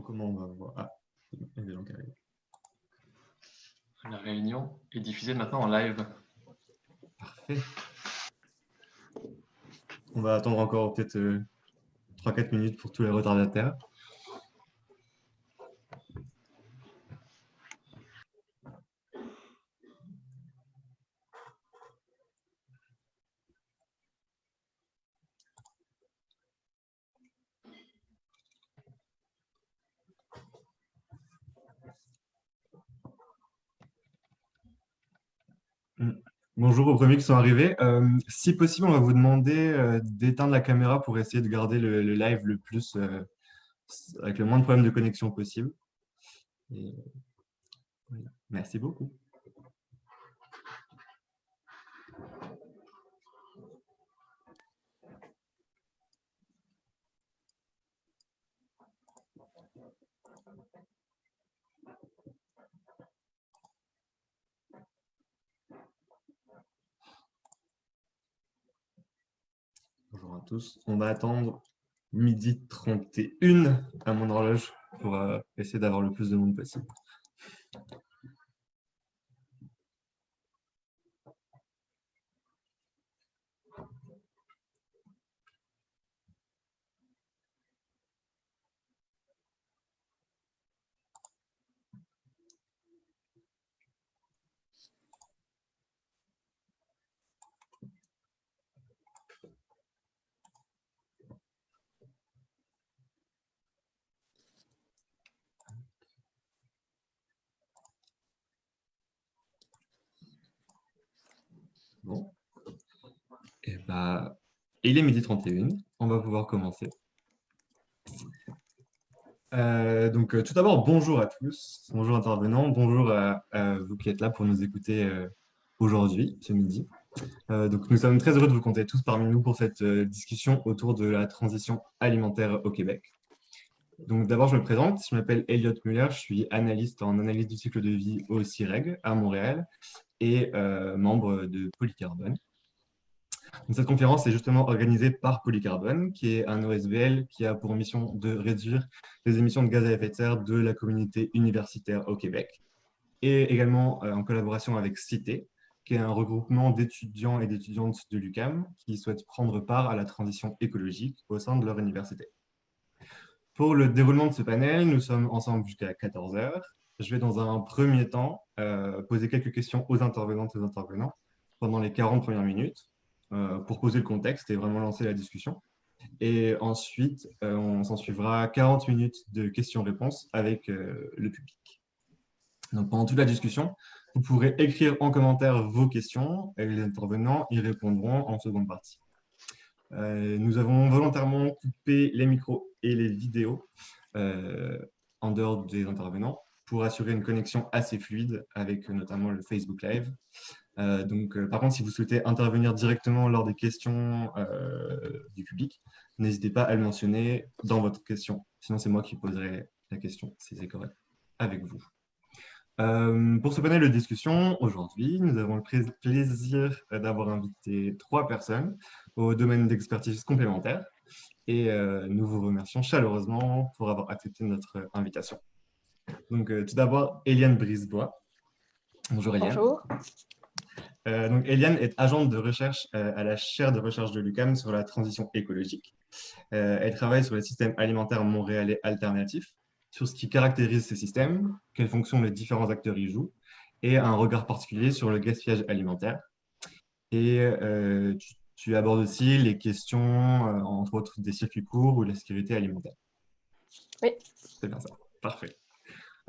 comment on va voir. Ah, il y a des gens qui arrivent. La réunion est diffusée maintenant en live. Parfait. On va attendre encore peut-être 3-4 minutes pour tous les retardataires. Aux premiers qui sont arrivés. Euh, si possible, on va vous demander euh, d'éteindre la caméra pour essayer de garder le, live le plus, euh, avec le moins de problèmes de connexion possible. Merci beaucoup. Bonjour tous. On va attendre midi 31 à mon horloge pour euh, essayer d'avoir le plus de monde possible. Bon. Et eh bah, il est midi 31, on va pouvoir commencer. Euh, donc, euh, tout d'abord, bonjour à tous, bonjour intervenants, bonjour à, vous qui êtes là pour nous écouter euh, aujourd'hui, ce midi. donc, nous sommes très heureux de vous compter tous parmi nous pour cette discussion autour de la transition alimentaire au Québec. Donc, d'abord, je me présente, je m'appelle Elliot Muller, je suis analyste en analyse du cycle de vie au CIREG à Montréal et euh, membre de Polycarbone. cette conférence est justement organisée par Polycarbone, qui est un OSBL qui a pour mission de réduire les émissions de gaz à effet de serre de la communauté universitaire au Québec, et également euh, en collaboration avec Cité, qui est un regroupement d'étudiants et d'étudiantes de l'UCAM qui souhaitent prendre part à la transition écologique au sein de leur université. Pour le déroulement de ce panel, nous sommes ensemble jusqu'à 14 heures je vais dans un premier temps euh, poser quelques questions aux intervenantes et aux intervenants pendant les 40 premières minutes euh, pour poser le contexte et vraiment lancer la discussion. Et ensuite, euh, on s'en suivra 40 minutes de questions-réponses avec le public. Donc, pendant toute la discussion, vous pourrez écrire en commentaire vos questions et les intervenants y répondront en seconde partie. nous avons volontairement coupé les micros et les vidéos en dehors des intervenants pour assurer une connexion assez fluide avec euh, notamment le Facebook Live. Euh, donc, euh, par contre, si vous souhaitez intervenir directement lors des questions du public, n'hésitez pas à le mentionner dans votre question. Sinon, c'est moi qui poserai la question, si c'est correct, avec vous. pour ce panel de discussion, aujourd'hui, nous avons le plaisir d'avoir invité trois personnes au domaine d'expertise complémentaire et nous vous remercions chaleureusement pour avoir accepté notre invitation. Donc, euh, tout d'abord, Eliane Brisebois. Bonjour Eliane. Bonjour. Euh, donc, Eliane est agente de recherche euh, à la chaire de recherche de l'UCAM sur la transition écologique. elle travaille sur les systèmes alimentaires montréalais alternatifs, sur ce qui caractérise ces systèmes, quelles fonctions les différents acteurs y jouent, et un regard particulier sur le gaspillage alimentaire. Et tu, tu, abordes aussi les questions, entre autres, des circuits courts ou de la sécurité alimentaire. Oui. C'est bien ça. Parfait.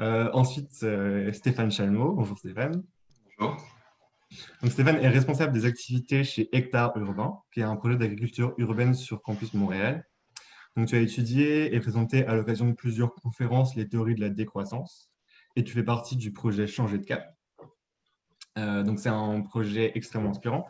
Euh, ensuite, euh, Stéphane Chalmot. Bonjour Stéphane. Bonjour. Donc, Stéphane est responsable des activités chez Hectare Urbain, qui est un projet d'agriculture urbaine sur campus Montréal. Donc, tu as étudié et présenté à l'occasion de plusieurs conférences les théories de la décroissance et tu fais partie du projet Changer de cap. Euh, donc, c'est un projet extrêmement inspirant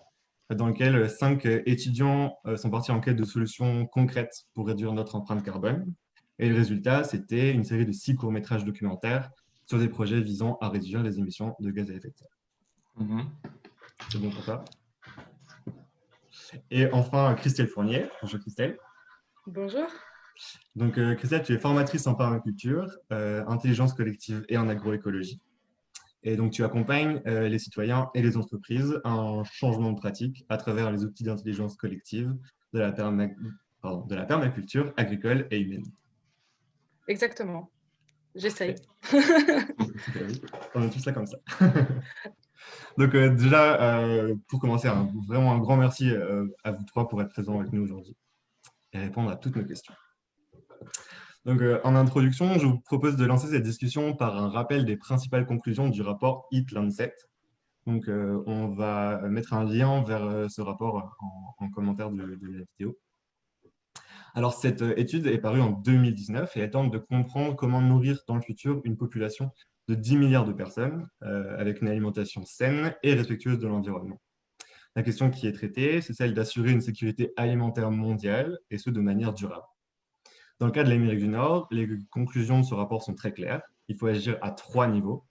dans lequel cinq étudiants sont partis en quête de solutions concrètes pour réduire notre empreinte carbone. Et le résultat, c'était une série de six courts-métrages documentaires sur des projets visant à réduire les émissions de gaz à effet de serre. Mhm. C'est bon pour ça Et enfin, Christelle Fournier. Bonjour Christelle. Bonjour. Donc, Christelle, tu es formatrice en permaculture, intelligence collective et en agroécologie. Et donc, tu accompagnes les citoyens et les entreprises à un changement de pratique à travers les outils d'intelligence collective de la, de la permaculture agricole et humaine. Exactement. J'essaye. On est tous là comme ça. Donc euh, déjà, euh, pour commencer, vraiment un grand merci euh, à vous trois pour être présents avec nous aujourd'hui et répondre à toutes nos questions. Donc, en introduction, je vous propose de lancer cette discussion par un rappel des principales conclusions du rapport Eat Lancet. Donc, on va mettre un lien vers ce rapport en, commentaire de, la vidéo. Alors, cette étude est parue en 2019 et elle tente de comprendre comment nourrir dans le futur une population de 10 milliards de personnes euh, avec une alimentation saine et respectueuse de l'environnement. La question qui est traitée, c'est celle d'assurer une sécurité alimentaire mondiale, et ce, de manière durable. Dans le cas de l'Amérique du Nord, les conclusions de ce rapport sont très claires. Il faut agir à trois niveaux.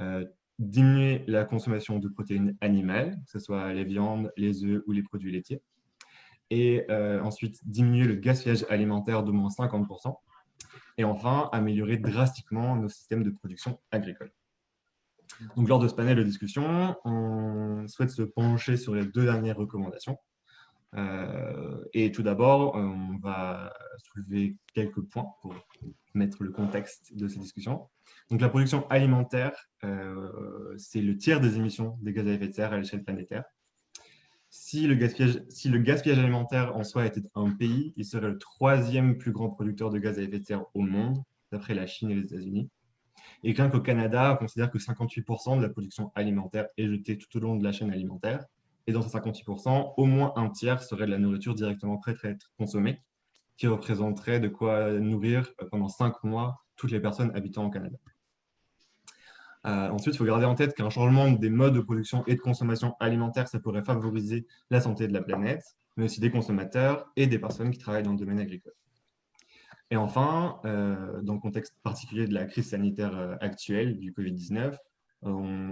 Euh, diminuer la consommation de protéines animales, que ce soit les viandes, les œufs ou les produits laitiers. Et euh, ensuite, diminuer le gaspillage alimentaire d'au moins 50%. Et enfin, améliorer drastiquement nos systèmes de production agricole. Donc, lors de ce panel de discussion, on souhaite se pencher sur les deux dernières recommandations. Euh, et tout d'abord, on va soulever quelques points pour mettre le contexte de ces discussions. Donc, la production alimentaire, euh, c'est le tiers des émissions des gaz à effet de serre à l'échelle planétaire. Si le, gaspillage, alimentaire en soi était un pays, il serait le troisième plus grand producteur de gaz à effet de serre au monde, d'après la Chine et les États-Unis. Et qu'un qu'au Canada, on considère que 58% de la production alimentaire est jetée tout au long de la chaîne alimentaire. Et dans ces 58%, au moins un tiers serait de la nourriture directement prête à être consommée, qui représenterait de quoi nourrir pendant cinq mois toutes les personnes habitant au Canada. Euh, ensuite, il faut garder en tête qu'un changement des modes de production et de consommation alimentaire, ça pourrait favoriser la santé de la planète, mais aussi des consommateurs et des personnes qui travaillent dans le domaine agricole. Et enfin, euh, dans le contexte particulier de la crise sanitaire euh, actuelle du Covid-19,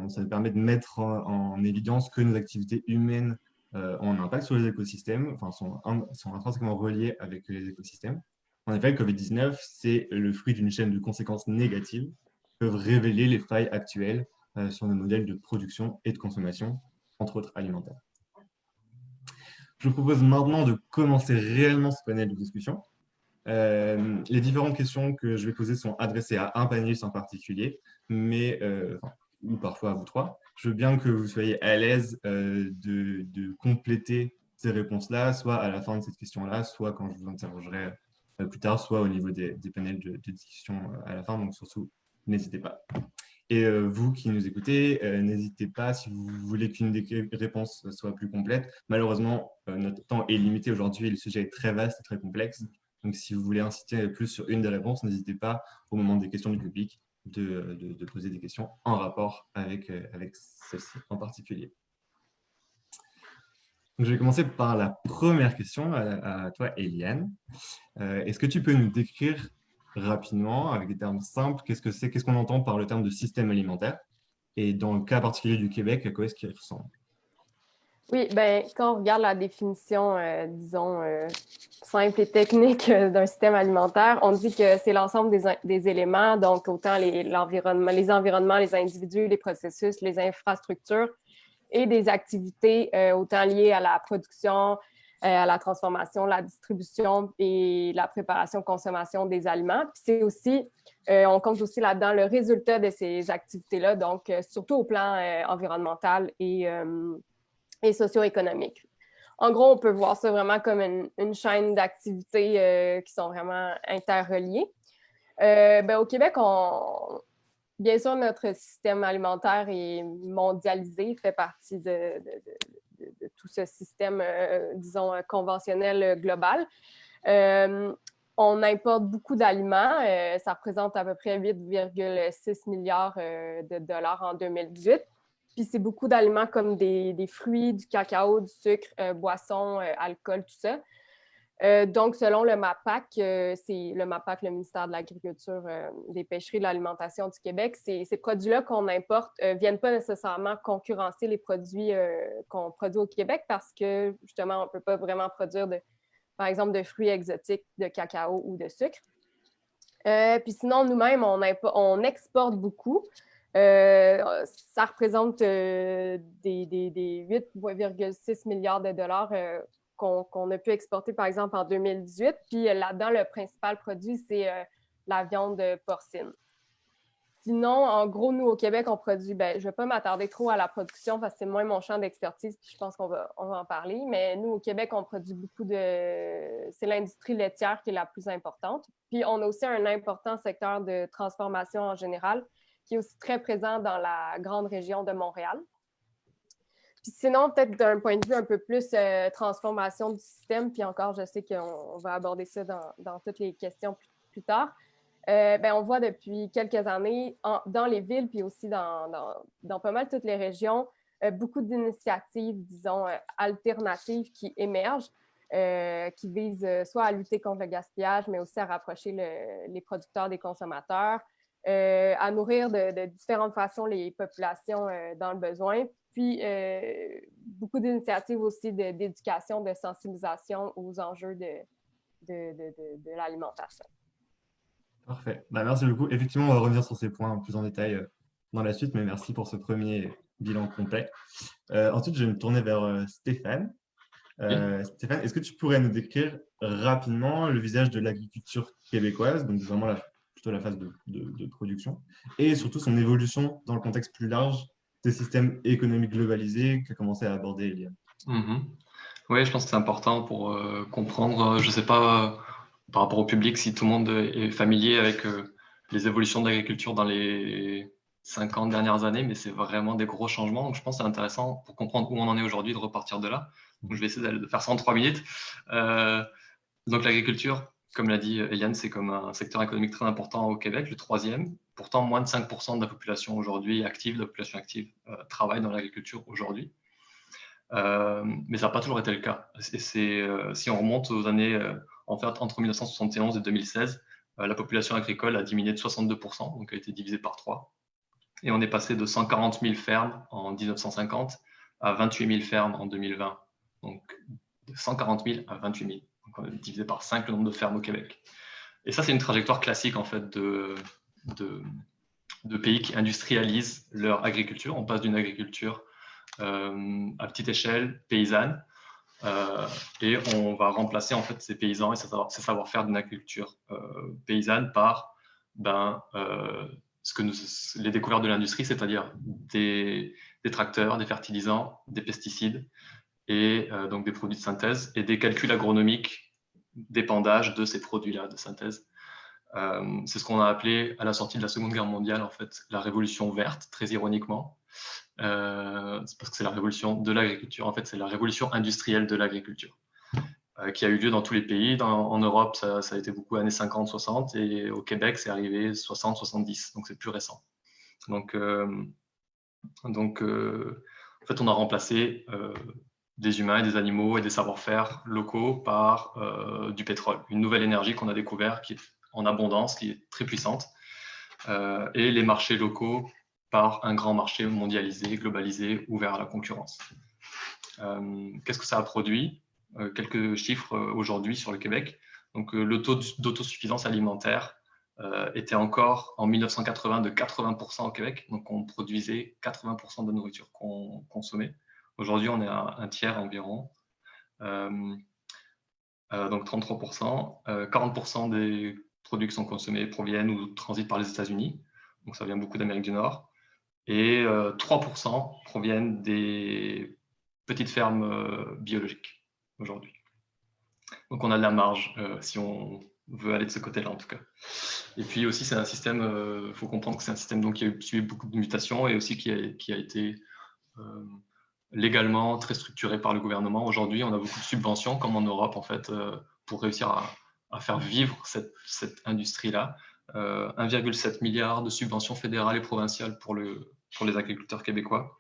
ça nous permet de mettre en, évidence que nos activités humaines ont un impact sur les écosystèmes, enfin sont, sont intrinsèquement reliées avec les écosystèmes. En effet, le Covid-19, c'est le fruit d'une chaîne de conséquences négatives révéler les failles actuelles euh, sur nos modèles de production et de consommation, entre autres alimentaires. Je vous propose maintenant de commencer réellement ce panel de discussion. Euh, les différentes questions que je vais poser sont adressées à un panéliste en particulier, mais, euh, ou parfois à vous trois. Je veux bien que vous soyez à l'aise de, compléter ces réponses-là, soit à la fin de cette question-là, soit quand je vous interrogerai plus tard, soit au niveau des, panels de, de, discussion à la fin. Donc surtout, n'hésitez pas. Et euh, vous qui nous écoutez, euh, n'hésitez pas si vous voulez qu'une des réponses soit plus complète. Malheureusement, euh, notre temps est limité aujourd'hui le sujet est très vaste et très complexe. Donc, si vous voulez inciter plus sur une des réponses, n'hésitez pas, au moment des questions du public, de, poser des questions en rapport avec, avec celle-ci en particulier. Donc, je vais commencer par la première question à toi, Eliane. Est-ce que tu peux nous décrire rapidement, avec des termes simples, qu'est-ce qu'on entend par le terme de système alimentaire? Et dans le cas particulier du Québec, à quoi est-ce qu'il ressemble? Oui, ben, quand on regarde la définition, euh, disons, euh, simple et technique euh, d'un système alimentaire, on dit que c'est l'ensemble des, des, éléments, donc autant les, l'environnement, les environnements, les individus, les processus, les infrastructures et des activités autant liées à la production, à la transformation, la distribution et la préparation, consommation des aliments. Puis c'est aussi, euh, on compte aussi là-dedans le résultat de ces activités-là, donc euh, surtout au plan environnemental et, et socio-économique. En gros, on peut voir ça vraiment comme une, chaîne d'activités qui sont vraiment interreliées. Ben, au Québec, bien sûr, notre système alimentaire est mondialisé, fait partie de, tout ce système, euh, disons, euh, conventionnel euh, global. on importe beaucoup d'aliments. ça représente à peu près 8,6 milliards de dollars en 2018. Puis c'est beaucoup d'aliments comme des, des, fruits, du cacao, du sucre, boissons, alcool, tout ça. Euh, donc, selon le MAPAC, euh, c'est le MAPAC, le ministère de l'Agriculture, euh, des Pêcheries, de l'Alimentation du Québec, ces, produits-là qu'on importe ne viennent pas nécessairement concurrencer les produits qu'on produit au Québec parce que, justement, on ne peut pas vraiment produire de, par exemple, de fruits exotiques, de cacao ou de sucre. puis sinon, nous-mêmes, on, exporte beaucoup. ça représente des 8,6 milliards de dollars qu'on a pu exporter, par exemple, en 2018. Puis là-dedans, le principal produit, c'est la viande porcine. Sinon, en gros, nous, au Québec, on produit, ben, je ne vais pas m'attarder trop à la production parce que c'est moins mon champ d'expertise, puis je pense qu'on va, on va en parler. Mais nous, au Québec, on produit beaucoup de. C'est l'industrie laitière qui est la plus importante. Puis on a aussi un important secteur de transformation en général qui est aussi très présent dans la grande région de Montréal. Puis sinon, peut-être d'un point de vue un peu plus euh, transformation du système, puis encore, je sais qu'on va aborder ça dans, toutes les questions plus tard. Euh, ben, on voit depuis quelques années dans les villes, puis aussi dans, dans, pas mal toutes les régions, euh, beaucoup d'initiatives, disons, euh, alternatives qui émergent, qui visent soit à lutter contre le gaspillage, mais aussi à rapprocher les producteurs des consommateurs, à nourrir de, différentes façons les populations dans le besoin, puis beaucoup d'initiatives aussi d'éducation, de, sensibilisation aux enjeux de, de l'alimentation. Parfait. Bah, merci beaucoup. Effectivement, on va revenir sur ces points plus en détail euh, dans la suite, mais merci pour ce premier bilan complet. Euh, ensuite, je vais me tourner vers euh, Stéphane. Stéphane, est-ce que tu pourrais nous décrire rapidement le visage de l'agriculture québécoise, donc vraiment la, plutôt la phase de, production, et surtout son évolution dans le contexte plus large des systèmes économiques globalisés que commencé à aborder Eliane mm-hmm. Oui, je pense que c'est important pour comprendre, je ne sais pas par rapport au public, si tout le monde est familier avec euh, les évolutions de l'agriculture dans les 50 dernières années, mais c'est vraiment des gros changements. Donc, je pense que c'est intéressant pour comprendre où on en est aujourd'hui de repartir de là. Donc, je vais essayer de faire ça en trois minutes. Euh, donc, l'agriculture, comme l'a dit Eliane, c'est comme un secteur économique très important au Québec, le troisième. Pourtant, moins de 5% de la population aujourd'hui active, de la population active, euh, travaille dans l'agriculture aujourd'hui. mais ça n'a pas toujours été le cas. Et si on remonte aux années en fait, entre 1971 et 2016, euh, la population agricole a diminué de 62%, donc a été divisée par 3. Et on est passé de 140 000 fermes en 1950 à 28 000 fermes en 2020. Donc de 140 000 à 28 000. Donc on a divisé par 5 le nombre de fermes au Québec. Et ça, c'est une trajectoire classique en fait de, de, pays qui industrialisent leur agriculture. On passe d'une agriculture euh, à petite échelle, paysanne, euh, et on va remplacer en fait ces paysans et ces savoir-faire d'une agriculture euh, paysanne par ben, les découvertes de l'industrie, c'est-à-dire des, tracteurs, des fertilisants, des pesticides et donc des produits de synthèse et des calculs agronomiques d'épandage de ces produits-là de synthèse. C'est ce qu'on a appelé à la sortie de la Seconde Guerre mondiale en fait la révolution verte, très ironiquement, euh, parce que c'est la révolution de l'agriculture. En fait, c'est la révolution industrielle de l'agriculture euh, qui a eu lieu dans tous les pays. en Europe, ça, a été beaucoup années 50, 60, et au Québec, c'est arrivé 60, 70, donc c'est plus récent. Donc, euh, donc en fait, on a remplacé des humains et des animaux et des savoir-faire locaux par du pétrole, une nouvelle énergie qu'on a découvert qui est en abondance, qui est très puissante. et les marchés locaux par un grand marché mondialisé, globalisé, ouvert à la concurrence. Euh, qu'est-ce que ça a produit? Euh, Quelques chiffres euh, aujourd'hui sur le Québec. Donc, le taux d'autosuffisance alimentaire était encore en 1980 de 80% au Québec. Donc, on produisait 80% de nourriture qu'on consommait. Aujourd'hui, on est à un tiers environ. donc 33%. 40% des produits qui sont consommés proviennent ou transitent par les États-Unis. Donc, ça vient beaucoup d'Amérique du Nord et 3% euh, proviennent des petites fermes euh, biologiques aujourd'hui. Donc on a de la marge euh, si on veut aller de ce côté-là en tout cas. Et puis aussi c'est un système, il faut comprendre que c'est un système donc, qui a suivi beaucoup de mutations et aussi qui a été légalement très structuré par le gouvernement. Aujourd'hui on a beaucoup de subventions comme en Europe en fait pour réussir à, à faire vivre cette, industrie-là. 1,7 euh, milliard de subventions fédérales et provinciales pour, le, pour les agriculteurs québécois.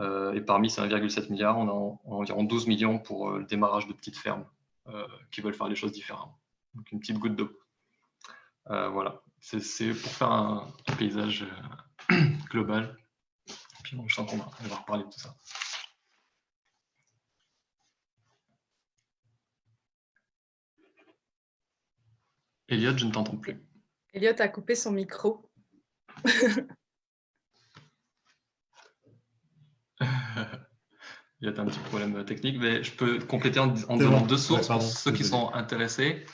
Euh, et parmi ces 1,7 milliard, on a environ 12 millions pour euh, le démarrage de petites fermes qui veulent faire les choses différemment. Donc une petite goutte d'eau. voilà, c'est pour faire un, paysage global. puis je sens qu'on va reparler de tout ça. Elliot, je ne t'entends plus. Elliot a coupé son micro. Il y a un petit problème technique, mais je peux compléter en, donnant deux sources pour ceux qui sont intéressés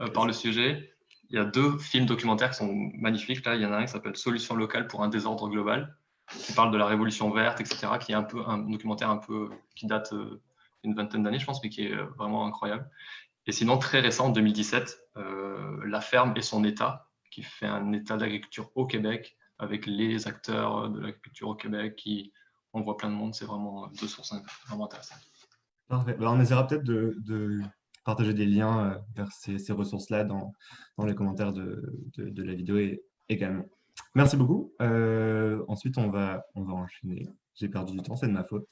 euh, par le sujet. Il y a deux films documentaires qui sont magnifiques. Là, il y en a un qui s'appelle Solution locale pour un désordre global, qui parle de la révolution verte, etc., qui est un peu un documentaire un peu qui date euh, une vingtaine d'années, je pense, mais qui est euh, vraiment incroyable. Et sinon, très récent, en 2017, La ferme et son état, qui fait un état d'agriculture au Québec avec les acteurs de l'agriculture au Québec qui on plein de monde, c'est vraiment deux sources vraiment intéressantes. Parfait. Bah, on essaiera peut-être de, partager des liens euh, vers ces, ressources-là dans, les commentaires de, la vidéo également. Merci beaucoup. Euh, ensuite, on va, on va enchaîner. J'ai perdu du temps, c'est de ma faute.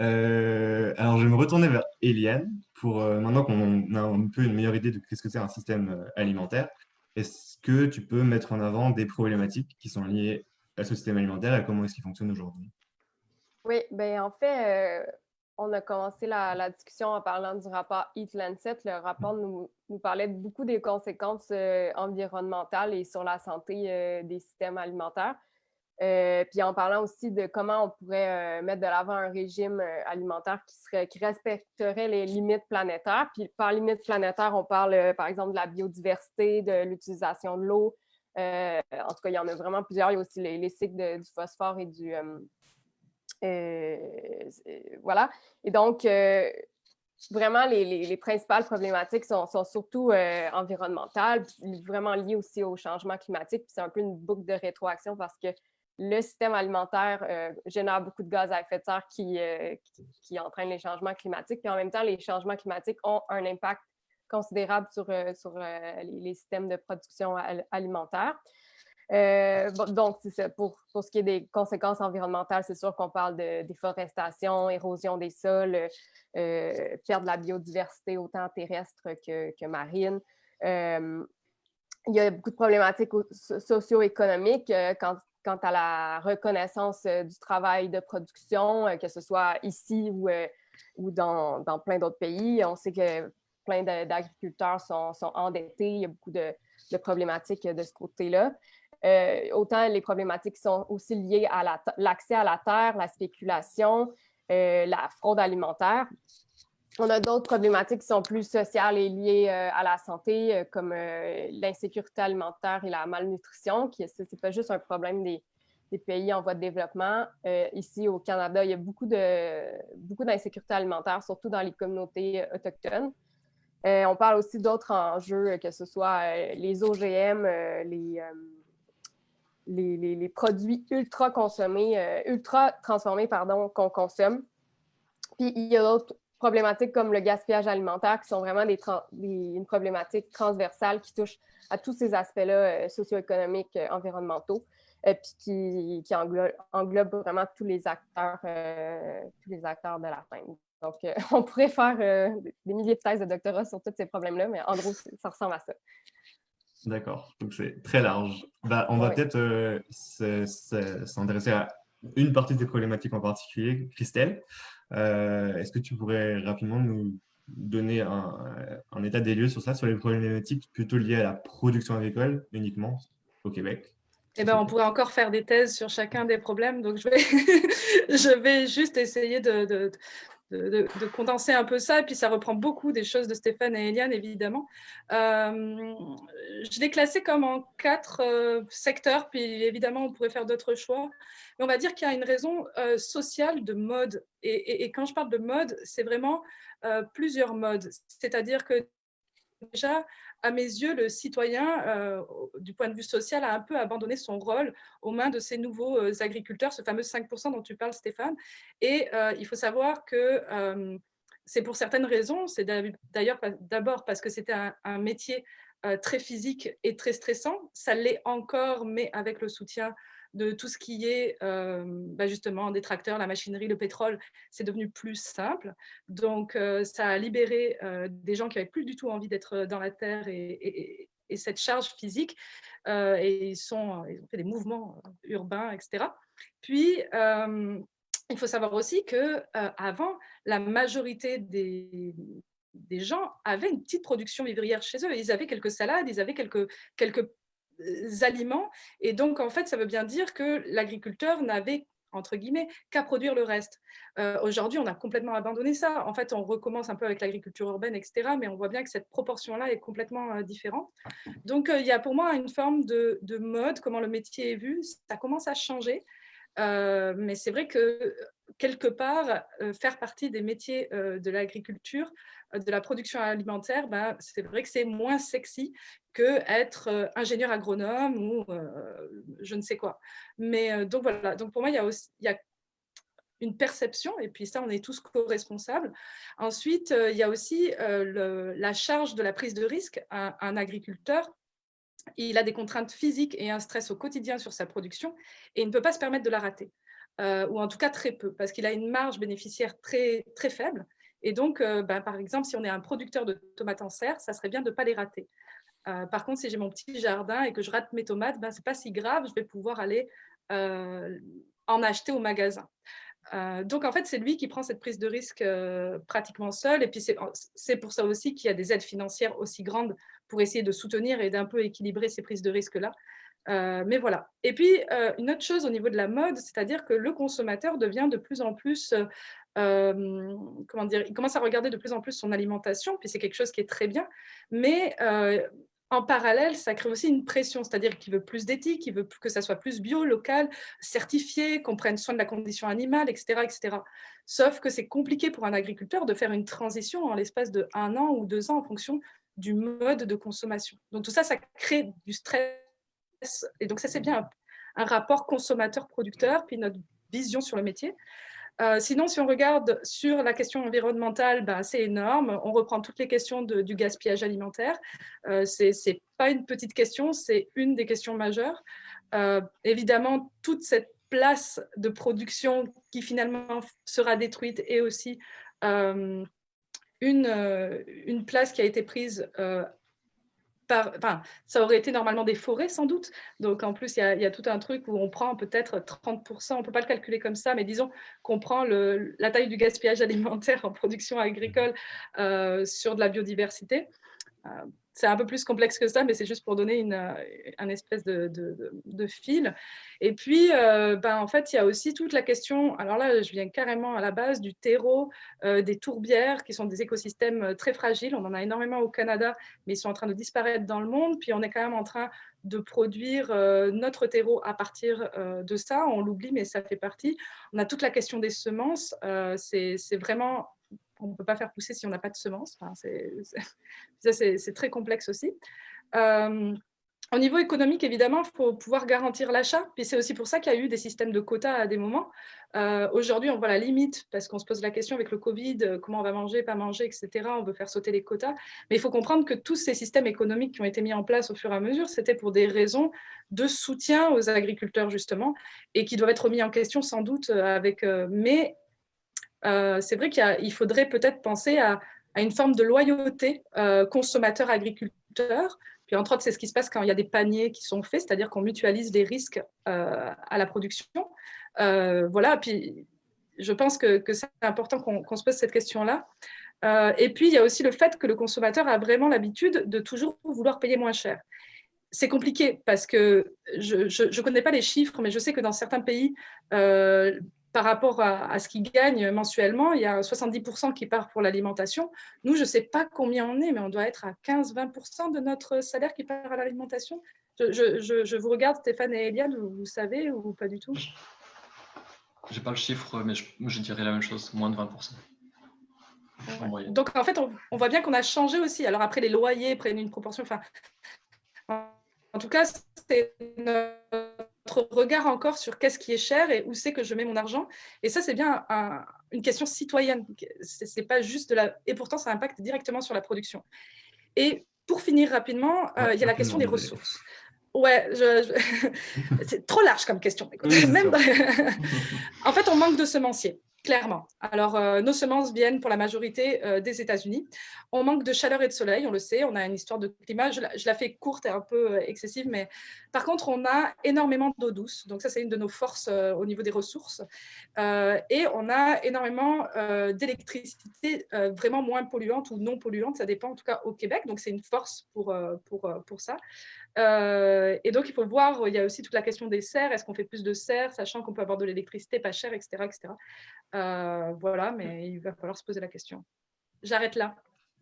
Euh, alors, je vais me retourner vers Eliane pour maintenant qu'on a un peu une meilleure idée de ce que c'est un système alimentaire. Est-ce que tu peux mettre en avant des problématiques qui sont liées à ce système alimentaire et comment est-ce qu'il fonctionne aujourd'hui? Oui, ben en fait, euh, on a commencé la, discussion en parlant du rapport Eat Lancet. Le rapport nous, parlait beaucoup des conséquences euh, environnementales et sur la santé euh, des systèmes alimentaires. Puis en parlant aussi de comment on pourrait mettre de l'avant un régime alimentaire qui, serait, qui respecterait les limites planétaires. Puis par limites planétaires, on parle par exemple de la biodiversité, de l'utilisation de l'eau. en tout cas, il y en a vraiment plusieurs. Il y a aussi les, cycles du phosphore et du, euh, voilà. Et donc, euh, vraiment, les, principales problématiques sont, surtout euh, environnementales, vraiment liées aussi au changement climatique. C'est un peu une boucle de rétroaction parce que le système alimentaire génère beaucoup de gaz à effet de serre qui, qui, entraînent les changements climatiques. Puis en même temps, les changements climatiques ont un impact considérable sur, sur les, systèmes de production alimentaire. Euh, donc, pour, pour, ce qui est des conséquences environnementales, c'est sûr qu'on parle de déforestation, érosion des sols, euh, perte de la biodiversité autant terrestre que, que marine. Euh, il y a beaucoup de problématiques socio-économiques quant, quant, à la reconnaissance du travail de production, que ce soit ici ou, ou dans, plein d'autres pays. On sait que plein d'agriculteurs sont, endettés. Il y a beaucoup de, problématiques de ce côté-là. Euh, autant les problématiques sont aussi liées à l'accès à la terre, la spéculation, euh, la fraude alimentaire. On a d'autres problématiques qui sont plus sociales et liées euh, à la santé, comme l'insécurité alimentaire et la malnutrition, qui ce n'est pas juste un problème des, pays en voie de développement. ici, au Canada, il y a beaucoup d'insécurité beaucoup alimentaire, surtout dans les communautés autochtones. on parle aussi d'autres enjeux, que ce soit les OGM, les, les, produits ultra consommés, euh, ultra transformés, pardon, qu'on consomme. Puis il y a d'autres problématiques comme le gaspillage alimentaire qui sont vraiment des, une problématique transversale qui touche à tous ces aspects-là euh, socio-économiques, euh, environnementaux, puis qui, qui englobe, vraiment tous les acteurs, tous les acteurs de la fin. Donc, on pourrait faire des milliers de thèses de doctorat sur tous ces problèmes-là, mais en gros, ça ressemble à ça. D'accord, donc c'est très large. Bah, on va peut-être euh, s'intéresser à une partie des problématiques en particulier. Christelle, euh, est-ce que tu pourrais rapidement nous donner un, état des lieux sur ça, sur les problématiques plutôt liées à la production agricole uniquement au Québec? Eh ben, on pourrait encore faire des thèses sur chacun des problèmes, donc je vais, je juste essayer de, condenser un peu ça. Et puis, ça reprend beaucoup des choses de Stéphane et Eliane, évidemment. Euh, je l'ai classé comme en quatre euh, secteurs, puis évidemment, on pourrait faire d'autres choix. Mais on va dire qu'il y a une raison euh, sociale de mode. Et, quand je parle de mode, c'est vraiment plusieurs modes. C'est-à-dire que déjà, à mes yeux, le citoyen, euh, du point de vue social, a un peu abandonné son rôle aux mains de ces nouveaux euh, agriculteurs, ce fameux 5% dont tu parles, Stéphane. Et euh, il faut savoir que c'est pour certaines raisons. C'est d'ailleurs d'abord parce que c'était un, métier très physique et très stressant. Ça l'est encore, mais avec le soutien de tout ce qui est euh, bah, justement des tracteurs, la machinerie, le pétrole, c'est devenu plus simple. Donc, euh, ça a libéré euh, des gens qui n'avaient plus du tout envie d'être dans la terre et, cette charge physique. et ils, sont, ont fait des mouvements urbains, etc. Puis, il faut savoir aussi que avant, la majorité des, des gens avaient une petite production vivrière chez eux. Ils avaient quelques salades, ils avaient quelques, quelques aliments. Et donc, en fait, ça veut bien dire que l'agriculteur n'avait entre guillemets, qu'à produire le reste. Euh, aujourd'hui, on a complètement abandonné ça. En fait, on recommence un peu avec l'agriculture urbaine, etc. Mais on voit bien que cette proportion-là est complètement euh, différente. Donc, euh, il y a pour moi une forme de, mode, comment le métier est vu. Ça commence à changer. mais c'est vrai que quelque part, faire partie des métiers de l'agriculture, de la production alimentaire, ben, c'est vrai que c'est moins sexy que être ingénieur agronome ou je ne sais quoi. Mais donc voilà, donc pour moi, il y a, y a une perception, et puis ça, on est tous co-responsables. Ensuite, il y a aussi la charge de la prise de risque. Un, agriculteur, il a des contraintes physiques et un stress au quotidien sur sa production, et il ne peut pas se permettre de la rater. Ou en tout cas très peu, parce qu'il a une marge bénéficiaire très, très faible. Et donc, ben, par exemple, si on est un producteur de tomates en serre, ça serait bien de ne pas les rater. Euh, par contre, si j'ai mon petit jardin et que je rate mes tomates, ben, ce n'est pas si grave, je vais pouvoir aller euh, en acheter au magasin. Euh, donc, en fait, c'est lui qui prend cette prise de risque pratiquement seul. Et puis, c'est pour ça aussi qu'il y a des aides financières aussi grandes pour essayer de soutenir et d'un peu équilibrer ces prises de risque-là. Mais voilà. Et puis, une autre chose au niveau de la mode, c'est-à-dire que le consommateur devient de plus en plus comment dire, il commence à regarder de plus en plus son alimentation, puis c'est quelque chose qui est très bien, mais en parallèle, ça crée aussi une pression, c'est-à-dire qu'il veut plus d'éthique, il veut que ça soit plus bio, local, certifié, qu'on prenne soin de la condition animale, etc. etc. Sauf que c'est compliqué pour un agriculteur de faire une transition en l'espace de un an ou deux ans en fonction du mode de consommation. Donc tout ça, ça crée du stress. Et donc ça, c'est bien un rapport consommateur-producteur, puis notre vision sur le métier. Euh, sinon, si on regarde sur la question environnementale, ben, c'est énorme. On reprend toutes les questions du gaspillage alimentaire. Euh, Ce n'est pas une petite question, c'est une des questions majeures. Euh, évidemment, toute cette place de production qui finalement sera détruite est aussi une, une, place qui a été prise ça aurait été normalement des forêts sans doute. Donc en plus, il y, a, tout un truc où on prend peut-être 30%, on ne peut pas le calculer comme ça, mais disons qu'on prend la taille du gaspillage alimentaire en production agricole euh, sur de la biodiversité. Euh, c'est un peu plus complexe que ça, mais c'est juste pour donner une, euh, un espèce de, fil. Et puis, euh, ben, en fait, il y a aussi toute la question, alors là, je viens carrément à la base du terreau, euh, des tourbières, qui sont des écosystèmes très fragiles. On en a énormément au Canada, mais ils sont en train de disparaître dans le monde. Puis, on est quand même en train de produire notre terreau à partir de ça. On l'oublie, mais ça fait partie. On a toute la question des semences. c'est vraiment on ne peut pas faire pousser si on n'a pas de semences. c'est très complexe aussi. Euh, au niveau économique, évidemment, il faut pouvoir garantir l'achat. Puis c'est aussi pour ça qu'il y a eu des systèmes de quotas à des moments. Euh, aujourd'hui, on voit la limite parce qu'on se pose la question avec le Covid, euh, comment on va manger, pas manger, etc. On veut faire sauter les quotas. Mais il faut comprendre que tous ces systèmes économiques qui ont été mis en place au fur et à mesure, c'était pour des raisons de soutien aux agriculteurs, justement, et qui doivent être remis en question sans doute avec... mais euh, c'est vrai qu'il faudrait peut-être penser à, une forme de loyauté euh, consommateur-agriculteur. Puis entre autres, c'est ce qui se passe quand il y a des paniers qui sont faits, c'est-à-dire qu'on mutualise les risques euh, à la production. voilà, puis je pense que, c'est important qu'on se pose cette question-là. et puis, il y a aussi le fait que le consommateur a vraiment l'habitude de toujours vouloir payer moins cher c'est compliqué parce que je ne connais pas les chiffres, mais je sais que dans certains pays, par rapport à, ce qu'ils gagnent mensuellement, il y a 70% qui part pour l'alimentation. Nous, je ne sais pas combien on est, mais on doit être à 15-20% de notre salaire qui part à l'alimentation. Je, vous regarde, Stéphane et Eliane, vous, savez ou pas du tout? Je n'ai pas le chiffre, mais je, dirais la même chose, moins de 20%. Donc, en fait, on, voit bien qu'on a changé aussi. Alors, après, les loyers prennent une proportion. Enfin, en tout cas, c'est regard encore sur qu'est-ce qui est cher et où c'est que je mets mon argent. Et ça, c'est bien une question citoyenne. C'est pas juste de la... Et pourtant, ça impacte directement sur la production. Et pour finir rapidement, euh, il y a la question des ressources. Ouais, c'est trop large comme question. Même en fait, on manque de semenciers. Clairement. Alors, euh, nos semences viennent pour la majorité euh, des États-Unis. On manque de chaleur et de soleil, on le sait. On a une histoire de climat. Je la, fais courte et un peu euh, excessive, mais par contre, on a énormément d'eau douce. Donc, ça, c'est une de nos forces au niveau des ressources. et on a énormément d'électricité vraiment moins polluante ou non polluante. Ça dépend, en tout cas, au Québec. Donc, c'est une force pour, pour, pour ça. Et donc, il faut voir, il y a aussi toute la question des serres. Est-ce qu'on fait plus de serres, sachant qu'on peut avoir de l'électricité pas chère, etc. etc. Euh, voilà, mais il va falloir se poser la question. J'arrête là.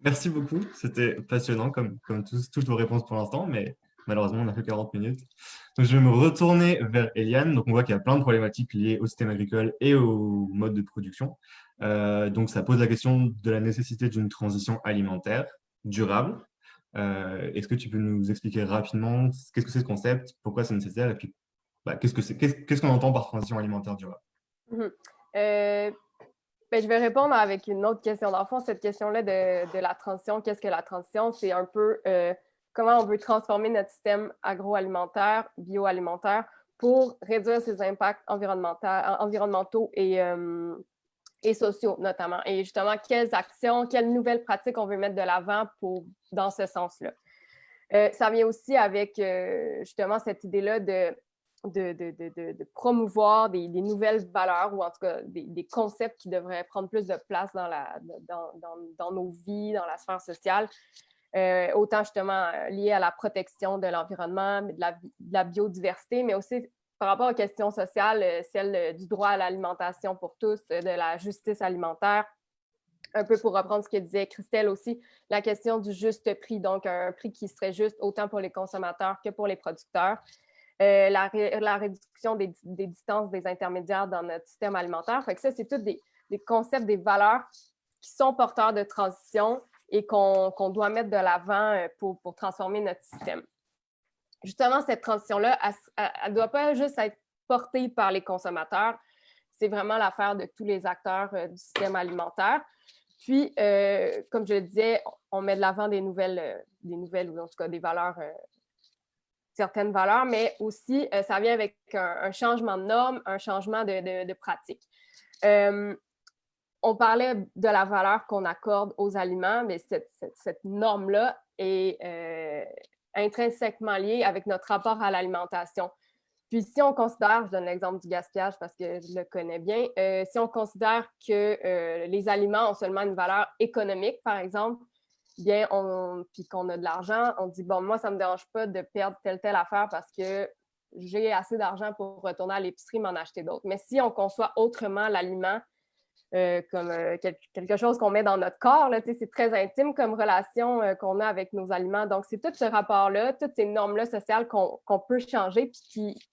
Merci beaucoup. C'était passionnant comme, comme toutes vos réponses pour l'instant, mais malheureusement, on n'a que 40 minutes. Donc, je vais me retourner vers Eliane. Donc, on voit qu'il y a plein de problématiques liées au système agricole et au mode de production. Euh, donc, ça pose la question de la nécessité d'une transition alimentaire durable. Euh, est-ce que tu peux nous expliquer rapidement qu'est-ce que c'est ce concept, pourquoi c'est nécessaire et puis bah, qu'est-ce qu'on -ce qu'on entend par transition alimentaire durable? Mmh euh, ben, je vais répondre avec une autre question. Dans le fond, cette question-là de, la transition, qu'est-ce que la transition? C'est un peu euh, comment on veut transformer notre système agroalimentaire, bioalimentaire, pour réduire ses impacts environnementaux et, et sociaux, notamment. Et justement, quelles actions, quelles nouvelles pratiques on veut mettre de l'avant dans ce sens-là. ça vient aussi avec justement cette idée-là de de, promouvoir des, nouvelles valeurs ou en tout cas des, concepts qui devraient prendre plus de place dans, la, dans, nos vies, dans la sphère sociale, euh, autant justement euh, lié à la protection de l'environnement, de, la, biodiversité, mais aussi par rapport aux questions sociales, euh, celle du droit à l'alimentation pour tous, de la justice alimentaire, un peu pour reprendre ce que disait Christelle aussi, la question du juste prix, donc un prix qui serait juste autant pour les consommateurs que pour les producteurs. Euh, la, réduction des, distances des intermédiaires dans notre système alimentaire. Fait que ça, c'est tous des, concepts, des valeurs qui sont porteurs de transition et qu'on doit mettre de l'avant euh, pour, transformer notre système. Justement, cette transition-là, elle ne doit pas juste être portée par les consommateurs, c'est vraiment l'affaire de tous les acteurs euh, du système alimentaire. Puis, comme je le disais, on met de l'avant des nouvelles, des nouvelles, ou en tout cas des valeurs certaines valeurs, mais aussi euh, ça vient avec un, changement de normes, un changement de, pratique. Euh, on parlait de la valeur qu'on accorde aux aliments, mais cette, norme-là est euh, intrinsèquement liée avec notre rapport à l'alimentation. Puis si on considère, je donne l'exemple du gaspillage parce que je le connais bien, si on considère que les aliments ont seulement une valeur économique, par exemple, bien, puis qu'on a de l'argent, on dit, bon, moi, ça ne me dérange pas de perdre telle, telle affaire parce que j'ai assez d'argent pour retourner à l'épicerie m'en acheter d'autres. Mais si on conçoit autrement l'aliment euh, comme euh, quelque chose qu'on met dans notre corps, c'est très intime comme relation euh, qu'on a avec nos aliments. Donc, c'est tout ce rapport-là, toutes ces normes-là sociales qu'on peut changer, puis qui,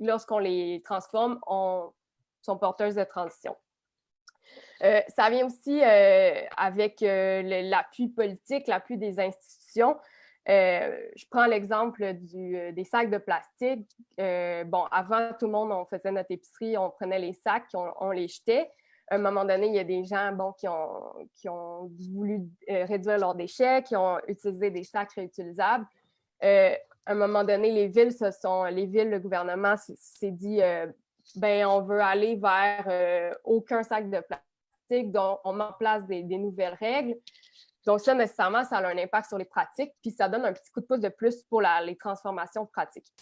lorsqu'on les transforme, on, sont porteuses de transition. Ça vient aussi avec l'appui politique, l'appui des institutions. je prends l'exemple des sacs de plastique. bon, avant, tout le monde, on faisait notre épicerie, on prenait les sacs, on, les jetait. À un moment donné, il y a des gens bon, qui, ont, qui ont voulu réduire leurs déchets, qui ont utilisé des sacs réutilisables. à un moment donné, les villes, se sont, les villes, le gouvernement s'est dit, ben, on veut aller vers aucun sac de plastique dont on met en place des, nouvelles règles. Donc, ça, nécessairement, ça a un impact sur les pratiques, puis ça donne un petit coup de pouce de plus pour les transformations pratiques.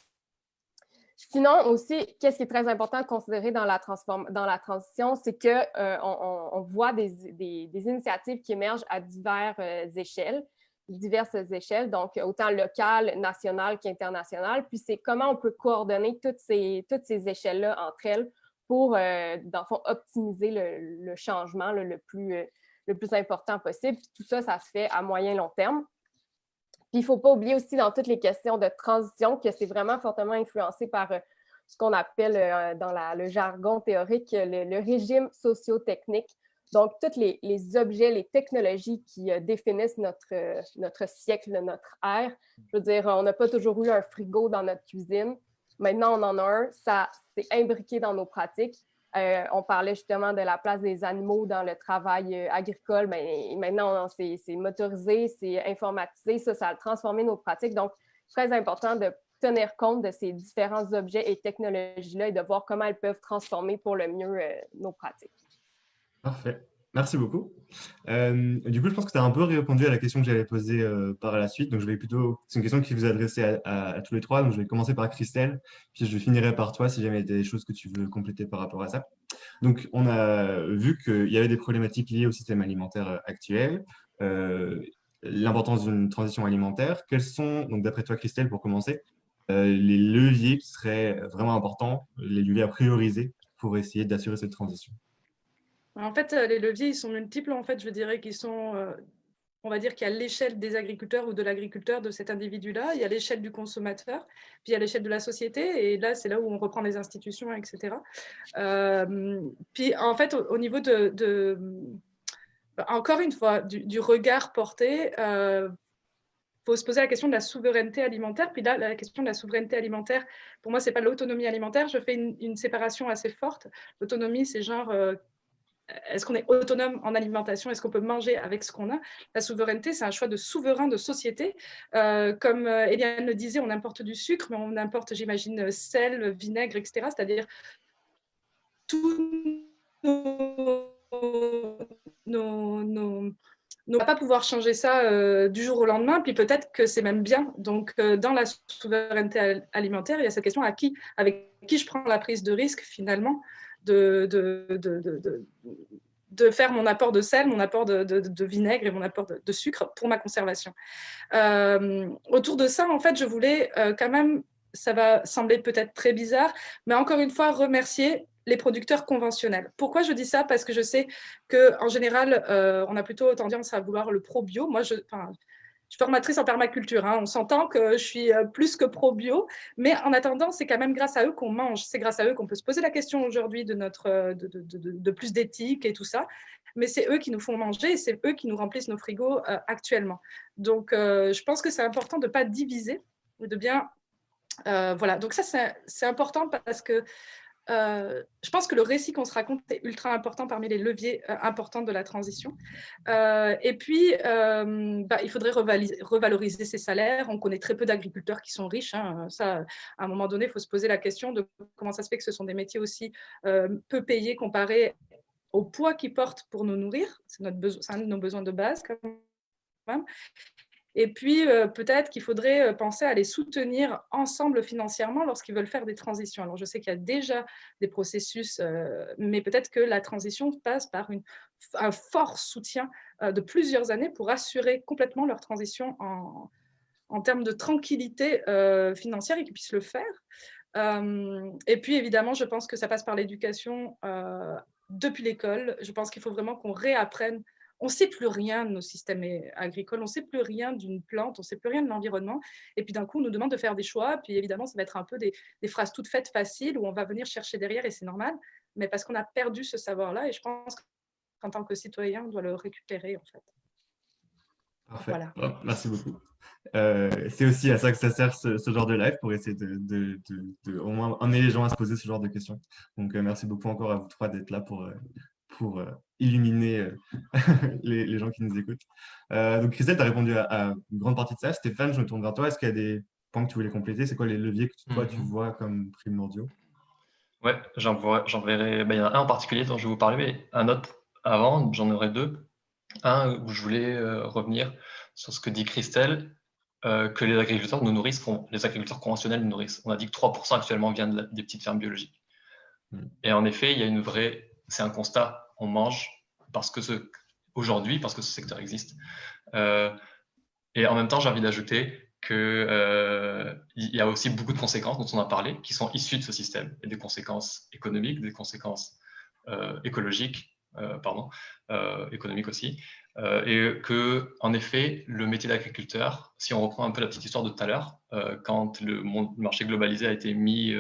Sinon, aussi, qu'est-ce qui est très important à considérer dans la, transition, c'est qu'on euh, on, voit des, initiatives qui émergent à diverses euh, échelles, diverses échelles, donc autant locales, nationales qu'internationales. Puis c'est comment on peut coordonner toutes ces, échelles-là entre elles pour, euh, dans le fond, optimiser le, changement le, plus, le plus important possible. tout ça, ça se fait à moyen long terme. Puis il ne faut pas oublier aussi dans toutes les questions de transition que c'est vraiment fortement influencé par euh, ce qu'on appelle dans le jargon théorique le, régime socio-technique. Donc, tous les, objets, les technologies qui définissent notre, notre siècle, notre ère. Je veux dire, on n'a pas toujours eu un frigo dans notre cuisine. Maintenant, on en a un. Ça, c'est imbriqué dans nos pratiques. Euh, on parlait justement de la place des animaux dans le travail euh, agricole. mais ben, maintenant, c'est motorisé, c'est informatisé. Ça, ça a transformé nos pratiques. Donc, très important de tenir compte de ces différents objets et technologies-là et de voir comment elles peuvent transformer pour le mieux euh, nos pratiques. Parfait. Merci beaucoup. Euh, du coup, je pense que tu as un peu répondu à la question que j'allais poser euh, par la suite. Donc, je vais plutôt. C'est une question qui vous est adressée à, tous les trois. Donc, je vais commencer par Christelle, puis je finirai par toi si jamais il y a des choses que tu veux compléter par rapport à ça. Donc, on a vu qu'il y avait des problématiques liées au système alimentaire euh, actuel, l'importance d'une transition alimentaire. Quels sont, donc d'après toi, Christelle, pour commencer, les leviers qui seraient vraiment importants, les leviers à prioriser pour essayer d'assurer cette transition? En fait, euh, les leviers, ils sont multiples. En fait, je dirais qu'ils sont, euh, on va dire qu'il y a l'échelle des agriculteurs ou de l'agriculteur, de cet individu-là, il y a l'échelle du consommateur, puis il y a l'échelle de la société, et là, c'est là où on reprend les institutions, etc. Euh, puis, en fait, au, niveau de, encore une fois, du, regard porté, il faut se poser la question de la souveraineté alimentaire. Puis là, la question de la souveraineté alimentaire, pour moi, ce n'est pas l'autonomie alimentaire. Je fais une séparation assez forte. L'autonomie, c'est genre est-ce qu'on est autonome en alimentation? Est-ce qu'on peut manger avec ce qu'on a? La souveraineté, c'est un choix de souverain de société. Euh, comme euh, Eliane le disait, on importe du sucre, mais on importe, j'imagine, sel, vinaigre, etc. C'est-à-dire tout nos, ne va pas pouvoir changer ça euh, du jour au lendemain, puis peut-être que c'est même bien. Donc, dans la souveraineté alimentaire, il y a cette question avec qui je prends la prise de risque finalement? De, de, de, faire mon apport de sel, mon apport de, vinaigre et mon apport de, sucre pour ma conservation. Euh, autour de ça, en fait, je voulais euh, quand même, ça va sembler peut-être très bizarre, mais encore une fois, remercier les producteurs conventionnels. Pourquoi je dis ça? Parce que je sais qu'en général, euh, on a plutôt tendance à vouloir le pro-bio. Moi, je suis formatrice en permaculture. Hein. On s'entend que je suis euh, plus que pro-bio, mais en attendant, c'est quand même grâce à eux qu'on mange. C'est grâce à eux qu'on peut se poser la question aujourd'hui de, euh, plus d'éthique et tout ça. Mais c'est eux qui nous font manger et c'est eux qui nous remplissent nos frigos euh, actuellement. Donc, je pense que c'est important de ne pas diviser, de bien voilà, donc ça c'est important parce que euh, je pense que le récit qu'on se raconte est ultra important parmi les leviers euh, importants de la transition. Euh, et puis, bah, il faudrait revaloriser ces salaires. On connaît très peu d'agriculteurs qui sont riches. Hein. Ça, à un moment donné, il faut se poser la question de comment ça se fait que ce sont des métiers aussi peu payés comparés au poids qu'ils portent pour nous nourrir. C'est un de nos besoins de base quand même. Et puis, euh, peut-être qu'il faudrait euh, penser à les soutenir ensemble financièrement lorsqu'ils veulent faire des transitions. Alors, je sais qu'il y a déjà des processus, euh, mais peut-être que la transition passe par un fort soutien de plusieurs années pour assurer complètement leur transition en termes de tranquillité financière et qu'ils puissent le faire. et puis, évidemment, je pense que ça passe par l'éducation depuis l'école. Je pense qu'il faut vraiment qu'on réapprenne on ne sait plus rien de nos systèmes agricoles, on ne sait plus rien d'une plante, on ne sait plus rien de l'environnement. Et puis d'un coup, on nous demande de faire des choix. Puis évidemment, ça va être un peu des, phrases toutes faites faciles où on va venir chercher derrière et c'est normal. Mais parce qu'on a perdu ce savoir-là et je pense qu'en tant que citoyen, on doit le récupérer en fait. Parfait. merci beaucoup. Euh, c'est aussi à ça que ça sert ce, genre de live pour essayer de, au moins amener les gens à se poser ce genre de questions. Donc euh, merci beaucoup encore à vous trois d'être là pour, euh, pour euh, illuminer euh, les, gens qui nous écoutent. Euh, donc, Christelle, tu as répondu à, une grande partie de ça. Stéphane, je me tourne vers toi. Est-ce qu'il y a des points que tu voulais compléter? C'est quoi les leviers que toi, tu mhm. vois comme primordiaux? Ouais, j'en verrai. Ben, il y en a un en particulier dont je vais vous parler, mais un autre avant, j'en aurai deux. Un où je voulais revenir sur ce que dit Christelle, que les agriculteurs nous nourrissent, les agriculteurs conventionnels nous nourrissent. On a dit que 3% actuellement viennent des petites fermes biologiques. Hmm. Et en effet, il y a une vraie, c'est un constat on mange parce que ce, aujourd'hui, parce que ce secteur existe. Euh, et en même temps, j'ai envie d'ajouter qu'il euh, y a aussi beaucoup de conséquences dont on a parlé, qui sont issues de ce système, et des conséquences économiques, des conséquences euh, écologiques, pardon, économiques aussi, et que, en effet, le métier d'agriculteur, si on reprend un peu la petite histoire de tout à l'heure, quand le, marché globalisé a été mis,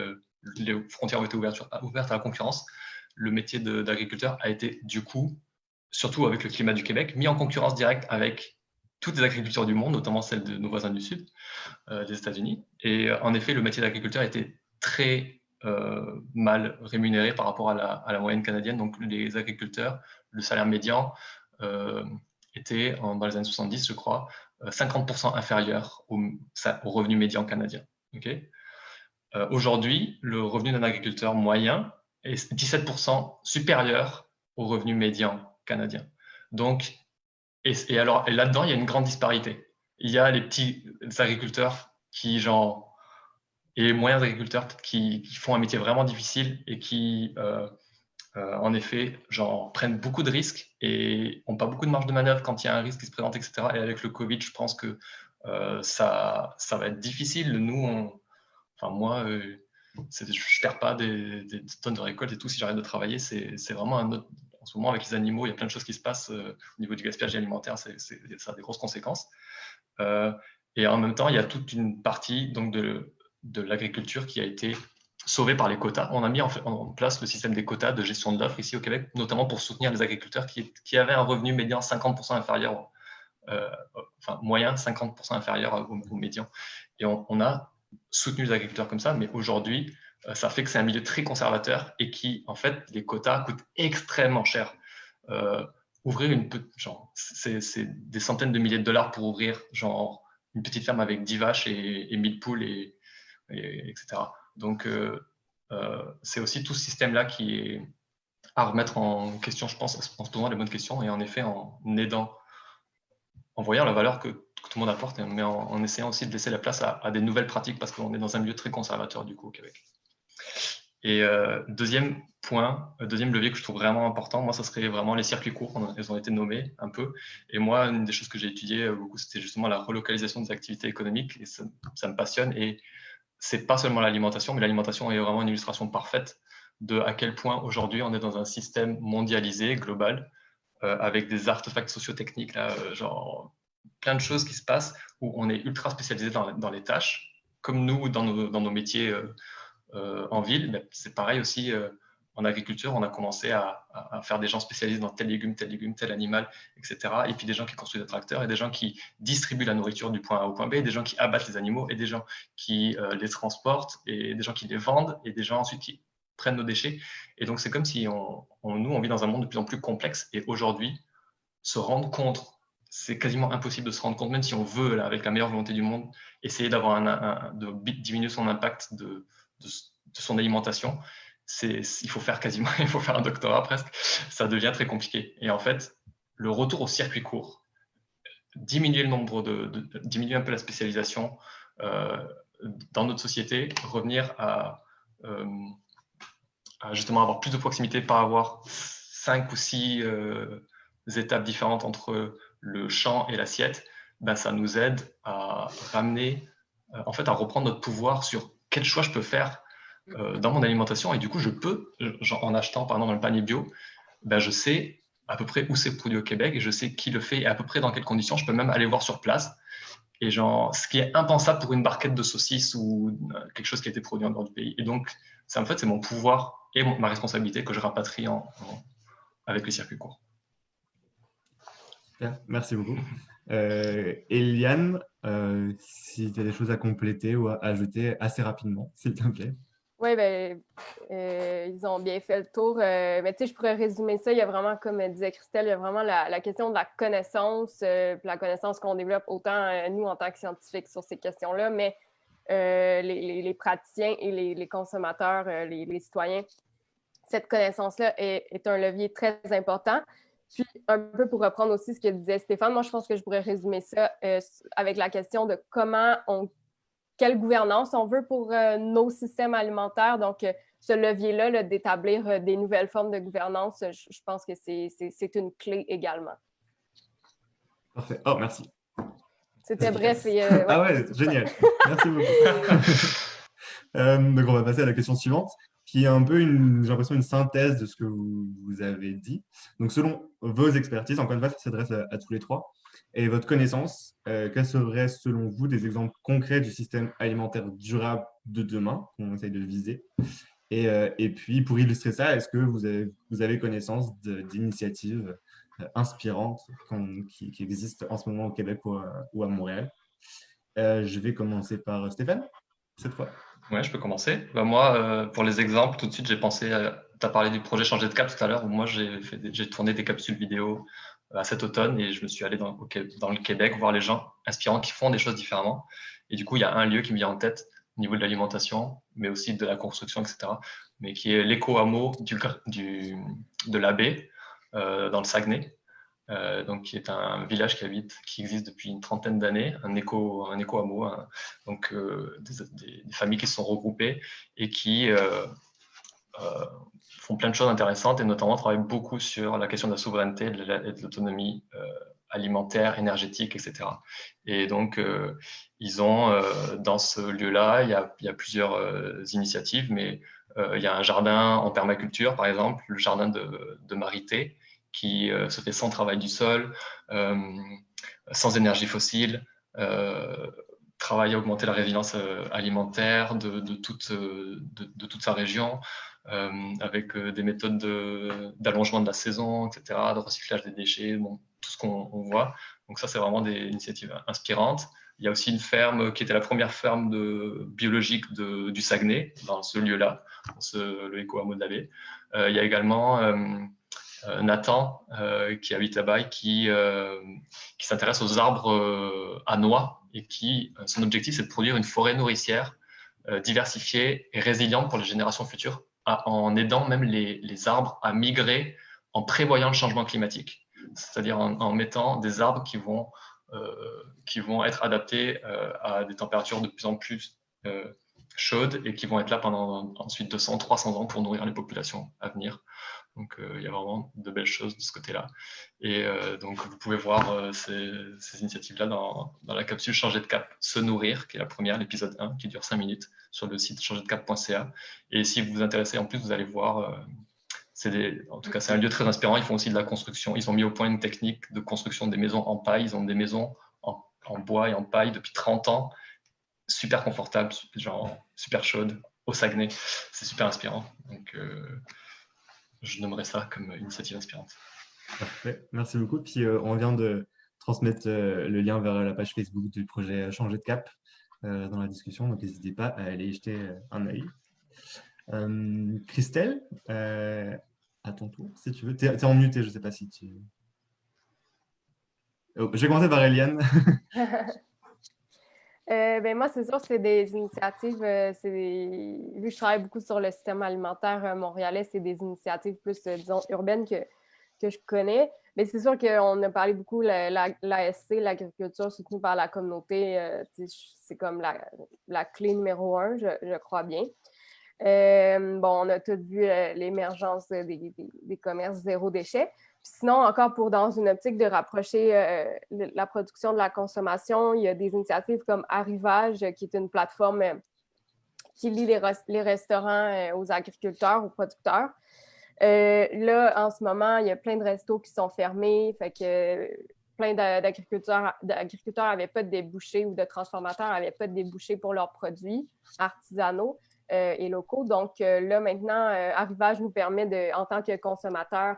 les frontières ont été ouvertes à la concurrence, le métier d'agriculteur a été du coup, surtout avec le climat du Québec, mis en concurrence directe avec toutes les agricultures du monde, notamment celles de nos voisins du Sud, euh, des États-Unis. Et euh, en effet, le métier d'agriculteur était très euh, mal rémunéré par rapport à la, moyenne canadienne. Donc les agriculteurs, le salaire médian était, dans les années 70, je crois, 50% inférieur au, revenu médian canadien. Aujourd'hui, le revenu d'un agriculteur moyen est 17% supérieur au revenu médian canadien. Donc, et, alors, là-dedans, il y a une grande disparité. Il y a les petits agriculteurs qui, genre, et les moyens agriculteurs qui, font un métier vraiment difficile et qui, euh, euh, en effet, genre, prennent beaucoup de risques et n'ont pas beaucoup de marge de manœuvre quand il y a un risque qui se présente, etc. Et avec le Covid, je pense que euh, ça, ça va être difficile. Nous, enfin, moi, je ne perds pas des, tonnes de récoltes et tout si j'arrête de travailler. C'est vraiment un autre. En ce moment, avec les animaux, il y a plein de choses qui se passent au niveau du gaspillage alimentaire. ça a des grosses conséquences. et en même temps, il y a toute une partie donc, de, l'agriculture qui a été sauvée par les quotas. On a mis en, place le système des quotas de gestion de l'offre ici au Québec, notamment pour soutenir les agriculteurs qui, qui avaient un revenu médian 50% inférieur, euh, enfin moyen 50% inférieur au, médian. Et on, a soutenu les agriculteurs comme ça, mais aujourd'hui, euh, ça fait que c'est un milieu très conservateur et qui, en fait, les quotas coûtent extrêmement cher. Euh, ouvrir une genre, c'est des centaines de milliers de dollars pour ouvrir genre une petite ferme avec 10 vaches et, et 1000 poules et etc. Donc, euh, c'est aussi tout ce système-là qui est à remettre en question, je pense, en se posant les bonnes questions et en effet en aidant, en voyant la valeur que, tout le monde apporte, mais en, essayant aussi de laisser la place à, des nouvelles pratiques parce qu'on est dans un milieu très conservateur du coup au Québec. Et euh, deuxième point, deuxième levier que je trouve vraiment important, moi, ça serait vraiment les circuits courts. Ils ont été nommés un peu. Et moi, une des choses que j'ai étudiées beaucoup, c'était justement la relocalisation des activités économiques. Et ça, me passionne. Et c'est pas seulement l'alimentation, mais l'alimentation est vraiment une illustration parfaite de à quel point aujourd'hui on est dans un système mondialisé, global, euh, avec des artefacts sociotechniques, là, euh, genre plein de choses qui se passent où on est ultra spécialisé dans, dans les tâches, comme nous dans nos, dans nos métiers euh, en ville. C'est pareil aussi en agriculture, on a commencé à, faire des gens spécialisés dans tel légume, tel légume, tel animal, etc. Et puis des gens qui construisent des tracteurs, et des gens qui distribuent la nourriture du point A au point B, des gens qui abattent les animaux, et des gens qui euh, les transportent, et des gens qui les vendent, et des gens ensuite qui prennent nos déchets. Et donc c'est comme si on, nous, on vit dans un monde de plus en plus complexe, et aujourd'hui, se rendre compte, c'est quasiment impossible de se rendre compte, même si on veut, avec la meilleure volonté du monde, essayer d'avoir un, de diminuer son impact de, de son alimentation il faut faire quasiment, il faut faire un doctorat presque, ça devient très compliqué. Et en fait, le retour au circuit court, diminuer le nombre de, diminuer un peu la spécialisation euh, dans notre société, revenir euh, à, justement avoir plus de proximité, pas avoir cinq ou six euh, étapes différentes entre le champ et l'assiette, ben, ça nous aide à ramener, en fait, à reprendre notre pouvoir sur quel choix je peux faire euh, dans mon alimentation et du coup, je peux, en achetant par exemple un panier bio, ben, je sais à peu près où c'est produit au Québec et je sais qui le fait et à peu près dans quelles conditions. Je peux même aller voir sur place. Et genre, ce qui est impensable pour une barquette de saucisses ou euh, quelque chose qui a été produit en dehors du pays. Et donc, c'est en fait, c'est mon pouvoir et ma responsabilité que je rapatrie avec le circuit court. Merci beaucoup. Euh, Eliane, euh, si tu as des choses à compléter ou à ajouter assez rapidement, s'il te plaît. Oui, ben, euh, ils ont bien fait le tour. Mais tu sais, je pourrais résumer ça. Il y a vraiment, comme disait Christelle, il y a vraiment la, question de la connaissance, la connaissance qu'on développe autant nous en tant que scientifiques sur ces questions-là, mais les, praticiens et les, consommateurs, les, citoyens. Cette connaissance-là est, un levier très important. Puis, un peu pour reprendre aussi ce que disait Stéphane, moi, je pense que je pourrais résumer ça avec la question de comment on quelle gouvernance on veut pour euh, nos systèmes alimentaires. Donc, euh, ce levier-là, d'établir euh, des nouvelles formes de gouvernance, je, pense que c'est une clé également. Parfait. Oh, merci. C'était bref. Et, Ah ouais, génial. Merci beaucoup. donc, on va passer à la question suivante, qui est un peu, j'ai l'impression, une synthèse de ce que vous, avez dit. Donc, selon vos expertises, encore une fois, ça s'adresse à, tous les trois, et votre connaissance, euh, quels seraient selon vous des exemples concrets du système alimentaire durable de demain qu'on essaye de viser? Et, euh, puis, pour illustrer ça, est-ce que vous avez, connaissance d'initiatives euh, inspirantes qui, existent en ce moment au Québec ou à Montréal? Je vais commencer par Stéphane, cette fois. Oui, je peux commencer. Bah, moi, pour les exemples, tout de suite, j'ai pensé tu as parlé du projet Changer de cap tout à l'heure, où moi j'ai tourné des capsules vidéo à cet automne et je me suis allé dans, le Québec voir les gens inspirants qui font des choses différemment. Et du coup, il y a un lieu qui me vient en tête au niveau de l'alimentation, mais aussi de la construction, etc., mais qui est l'éco-hameau du, de l'abbé dans le Saguenay, donc qui est un village qui existe depuis une trentaine d'années, un éco, un éco hameau, donc des, familles qui se sont regroupées et qui font plein de choses intéressantes et notamment travaillent beaucoup sur la question de la souveraineté et de l'autonomie alimentaire, énergétique, etc. Et donc, euh, ils ont, euh, dans ce lieu-là, il, y a, plusieurs euh, initiatives, mais il y a un jardin en permaculture, par exemple, le jardin de Marité, qui se fait sans travail du sol, sans énergie fossile, travaille à augmenter la résilience alimentaire de, toute, de toute sa région, avec des méthodes d'allongement de, la saison, etc., de recyclage des déchets, tout ce qu'on voit. Donc ça, c'est vraiment des initiatives inspirantes. Il y a aussi une ferme qui était la première ferme de, biologique de, du Saguenay, dans ce lieu-là, le de la baie. Euh, il y a également euh, euh, Nathan qui habite là-bas et qui, s'intéresse aux arbres à noix et qui, son objectif, c'est de produire une forêt nourricière diversifiée et résiliente pour les générations futures, en aidant même les, arbres à migrer en prévoyant le changement climatique c'est-à-dire en, mettant des arbres qui vont, euh, qui vont être adaptés euh, à des températures de plus en plus euh, chaudes et qui vont être là pendant ensuite 200, 300 ans pour nourrir les populations à venir. Donc il y a vraiment de belles choses de ce côté-là. Et donc vous pouvez voir ces, initiatives-là dans, la capsule Changer de cap, Se nourrir, qui est la première, l'épisode 1, qui dure 5 minutes, sur le site changerdeCap.ca. Et si vous vous intéressez en plus, vous allez voir en tout cas, c'est un lieu très inspirant. Ils font aussi de la construction. Ils ont mis au point une technique de construction des maisons en paille. Ils ont des maisons en, bois et en paille depuis 30 ans, super confortables, genre super chaudes, au Saguenay. C'est super inspirant. Donc, euh, je nommerais ça comme initiative inspirante. Parfait. Merci beaucoup. Puis, euh, on vient de transmettre euh, le lien vers la page Facebook du projet Changer de cap dans la discussion. Donc, n'hésitez pas à aller y jeter un œil. Christelle, à ton tour, si tu veux. Tu es, en muté, je ne sais pas si tu... Oh, je vais commencer par Eliane. Euh, ben moi, c'est sûr, c'est des initiatives, euh, vu que je travaille beaucoup sur le système alimentaire euh, montréalais, c'est des initiatives plus, disons, urbaines que, que je connais. Mais c'est sûr qu'on a parlé beaucoup, l'ASC, la, l'agriculture soutenue par la communauté, c'est comme la, la, clé numéro un, je, je crois bien. Bon, on a tous vu l'émergence des, commerces zéro déchet. Sinon, encore pour dans une optique de rapprocher euh, la production de la consommation, il y a des initiatives comme Arrivage, qui est une plateforme qui lie les, restaurants aux agriculteurs, aux producteurs. là, en ce moment, il y a plein de restos qui sont fermés, fait que plein d'agriculteurs n'avaient pas de débouchés ou de transformateurs n'avaient pas de débouchés pour leurs produits artisanaux. Euh, et locaux. Donc euh, là, maintenant, euh, Arrivage nous permet, de, en tant que consommateur,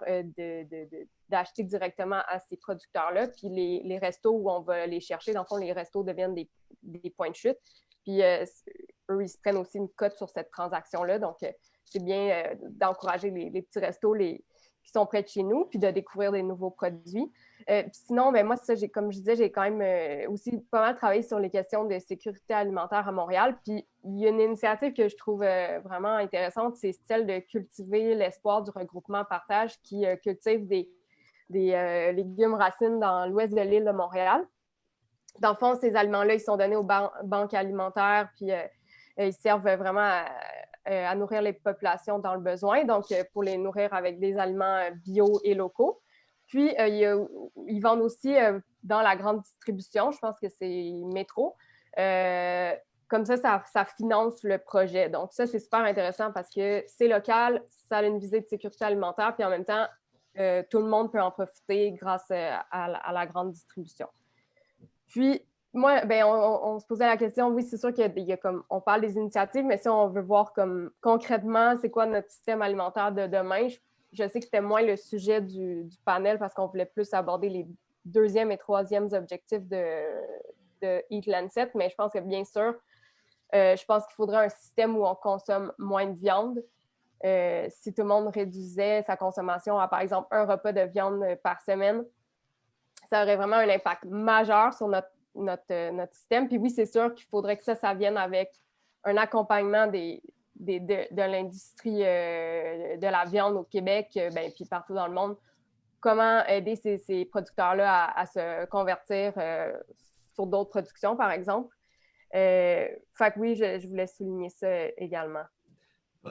d'acheter directement à ces producteurs-là. Puis les, les, restos où on va les chercher, dans le fond, les restos deviennent des, des points de chute. Puis eux, ils se prennent aussi une cote sur cette transaction-là. Donc, c'est bien d'encourager les, les, petits restos les, qui sont près de chez nous, puis de découvrir des nouveaux produits. Euh, sinon, ben, moi, ça, comme je disais, j'ai quand même euh, aussi pas mal travaillé sur les questions de sécurité alimentaire à Montréal. Puis il y a une initiative que je trouve euh, vraiment intéressante, c'est celle de cultiver l'espoir du regroupement partage qui cultive des, des légumes racines dans l'ouest de l'île de Montréal. Dans le fond, ces aliments-là, ils sont donnés aux banques alimentaires, puis ils servent vraiment à, nourrir les populations dans le besoin, donc pour les nourrir avec des aliments bio et locaux. Puis, euh, ils vendent aussi euh, dans la grande distribution, je pense que c'est Métro. Euh, comme ça, ça, finance le projet. Donc, ça, c'est super intéressant parce que c'est local, ça a une visée de sécurité alimentaire, puis en même temps, tout le monde peut en profiter grâce à, la grande distribution. Puis, moi, ben, on, se posait la question, oui, c'est sûr a comme, on parle des initiatives, mais si on veut voir comme concrètement, c'est quoi notre système alimentaire de demain, je sais que c'était moins le sujet du, panel parce qu'on voulait plus aborder les deuxième et troisième objectifs de, de Eat Lancet, mais je pense que bien sûr, euh, je pense qu'il faudrait un système où on consomme moins de viande. Euh, si tout le monde réduisait sa consommation à, par exemple, un repas de viande par semaine, ça aurait vraiment un impact majeur sur notre, notre, notre système. Puis oui, c'est sûr qu'il faudrait que ça, ça vienne avec un accompagnement des, de, l'industrie euh, de la viande au Québec, euh, ben, puis partout dans le monde, comment aider ces, producteurs-là à, se convertir sur d'autres productions, par exemple? fait que oui, je voulais souligner ça également.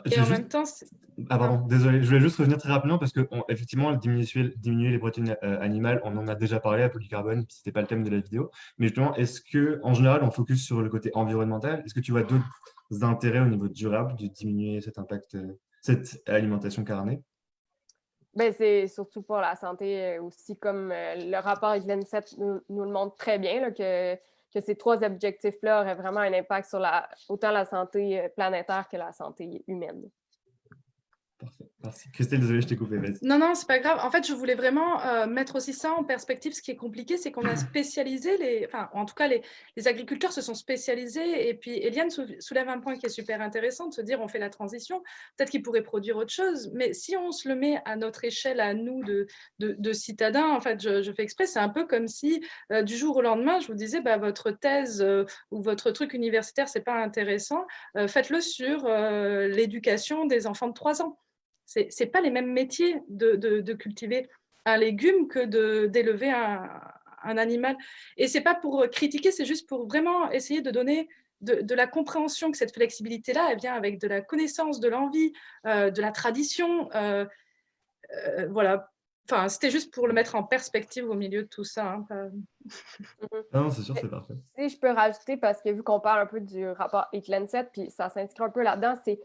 Et en même temps, ah pardon, désolé, je voulais juste revenir très rapidement parce que effectivement, diminuer, diminuer, les protéines euh, animales, on en a déjà parlé à polycarbone, ce n'était pas le thème de la vidéo. Mais justement, est-ce que en général, on focus sur le côté environnemental? Est-ce que tu vois d'autres intérêts au niveau durable de diminuer cet impact, euh, cette alimentation carnée? Ben, c'est surtout pour la santé euh, aussi, comme le rapport l'ENSET nous, nous, le montre très bien, là, que que ces trois objectifs-là auraient vraiment un impact sur la, autant la santé euh, planétaire que la santé humaine. Parfait. Merci. Christelle, désolée, je t'ai coupé. Non, non, c'est pas grave. En fait, je voulais vraiment euh, mettre aussi ça en perspective. Ce qui est compliqué, c'est qu'on a spécialisé les. Enfin, en tout cas, les, les, agriculteurs se sont spécialisés. Et puis, Eliane soulève un point qui est super intéressant de se dire on fait la transition. Peut-être qu'ils pourraient produire autre chose. Mais si on se le met à notre échelle, à nous, de, de, citadins, en fait, je, fais exprès, c'est un peu comme si euh, du jour au lendemain, je vous disais bah, votre thèse euh, ou votre truc universitaire, c'est pas intéressant. Faites-le sur l'éducation des enfants de 3 ans. Ce n'est pas les mêmes métiers de, cultiver un légume que d'élever un, un, animal. Et ce n'est pas pour critiquer, c'est juste pour vraiment essayer de donner de, la compréhension que cette flexibilité-là, elle vient avec de la connaissance, de l'envie, euh, de la tradition. Euh, euh, voilà. Enfin, c'était juste pour le mettre en perspective au milieu de tout ça. Hein, non, c'est sûr, c'est parfait. Si je peux rajouter, parce que vu qu'on parle un peu du rapport Lancet, puis ça s'inscrit un peu là-dedans, c'est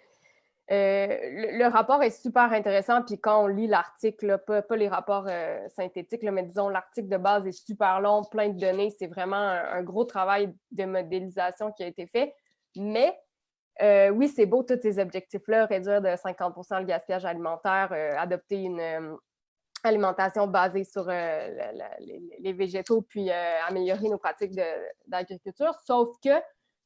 euh, le, rapport est super intéressant, puis quand on lit l'article, pas, les rapports euh, synthétiques, mais disons l'article de base est super long, plein de données, c'est vraiment un, gros travail de modélisation qui a été fait. Mais euh, oui, c'est beau tous ces objectifs-là, réduire de 50% le gaspillage alimentaire, adopter une alimentation basée sur les, végétaux, puis améliorer nos pratiques d'agriculture, sauf que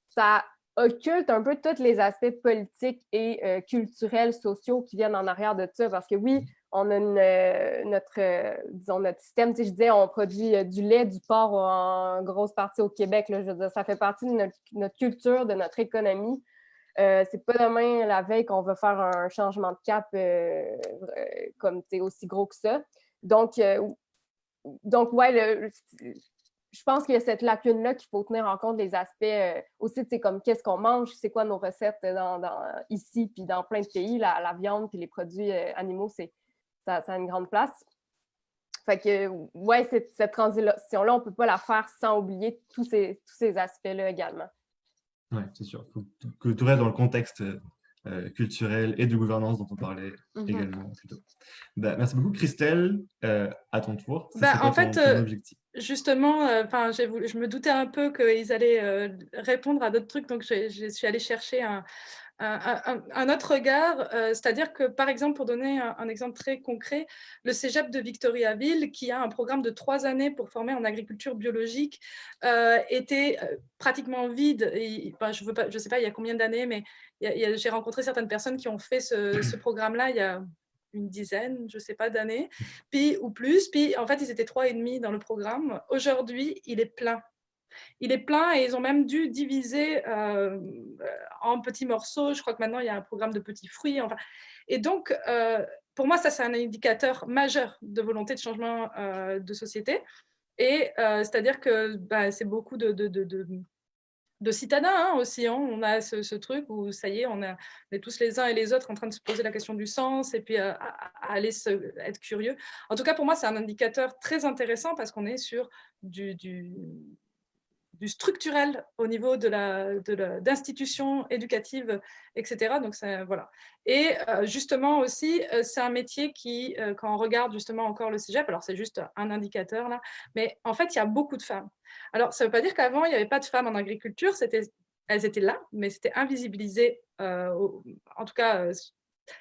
ça occulte un peu tous les aspects politiques et euh, culturels, sociaux qui viennent en arrière de ça. Parce que oui, on a euh, notre, euh, disons, notre système. Tu je disais, on produit du lait, du porc en grosse partie au Québec. Là, je veux dire, ça fait partie de notre, culture, de notre économie. c'est pas demain la veille qu'on va faire un changement de cap comme aussi gros que ça. Donc, donc ouais, le, je pense qu'il y a cette lacune-là qu'il faut tenir en compte des aspects euh, aussi, c'est comme qu'est-ce qu'on mange, c'est quoi nos recettes dans, ici, puis dans plein de pays, la, viande, puis les produits euh, animaux, c'est ça, a une grande place. Fait que, ouais, cette, cette transition-là, on ne peut pas la faire sans oublier tous ces, tous ces aspects-là également. Oui, c'est sûr. Il faut que tout reste dans le contexte euh, culturel et de gouvernance dont on parlait mm-hmm. également bah, merci beaucoup, Christelle. à ton tour. Bah, en fait, justement, euh, je me doutais un peu qu'ils allaient euh, répondre à d'autres trucs, donc je, suis allée chercher un, autre regard. Euh, c'est-à-dire que, par exemple, pour donner un, exemple très concret, le Cégep de Victoriaville, qui a un programme de trois années pour former en agriculture biologique, était pratiquement vide. je ne sais pas il y a combien d'années, mais j'ai rencontré certaines personnes qui ont fait ce, ce programme-là il y a une dizaine, je sais pas, d'années, puis ou plus. Puis en fait, ils étaient trois et demi dans le programme. Aujourd'hui, il est plein. Il est plein et ils ont même dû diviser euh, en petits morceaux. Je crois que maintenant, il y a un programme de petits fruits. Enfin. Et donc, euh, pour moi, ça, c'est un indicateur majeur de volonté de changement euh, de société. Et c'est-à-dire que bah, c'est beaucoup de citadins hein, aussi. Hein. On a ce, truc où ça y est, on, est tous les uns et les autres en train de se poser la question du sens et puis euh, à, aller être curieux. En tout cas, pour moi, c'est un indicateur très intéressant parce qu'on est sur du structurel au niveau de d'institutions éducatives, etc. Donc, voilà. Et euh, justement aussi, euh, c'est un métier qui, euh, quand on regarde justement encore le cégep, alors c'est juste un indicateur là, mais en fait, il y a beaucoup de femmes. Alors, ça ne veut pas dire qu'avant, il n'y avait pas de femmes en agriculture, elles étaient là, mais c'était invisibilisé, en tout cas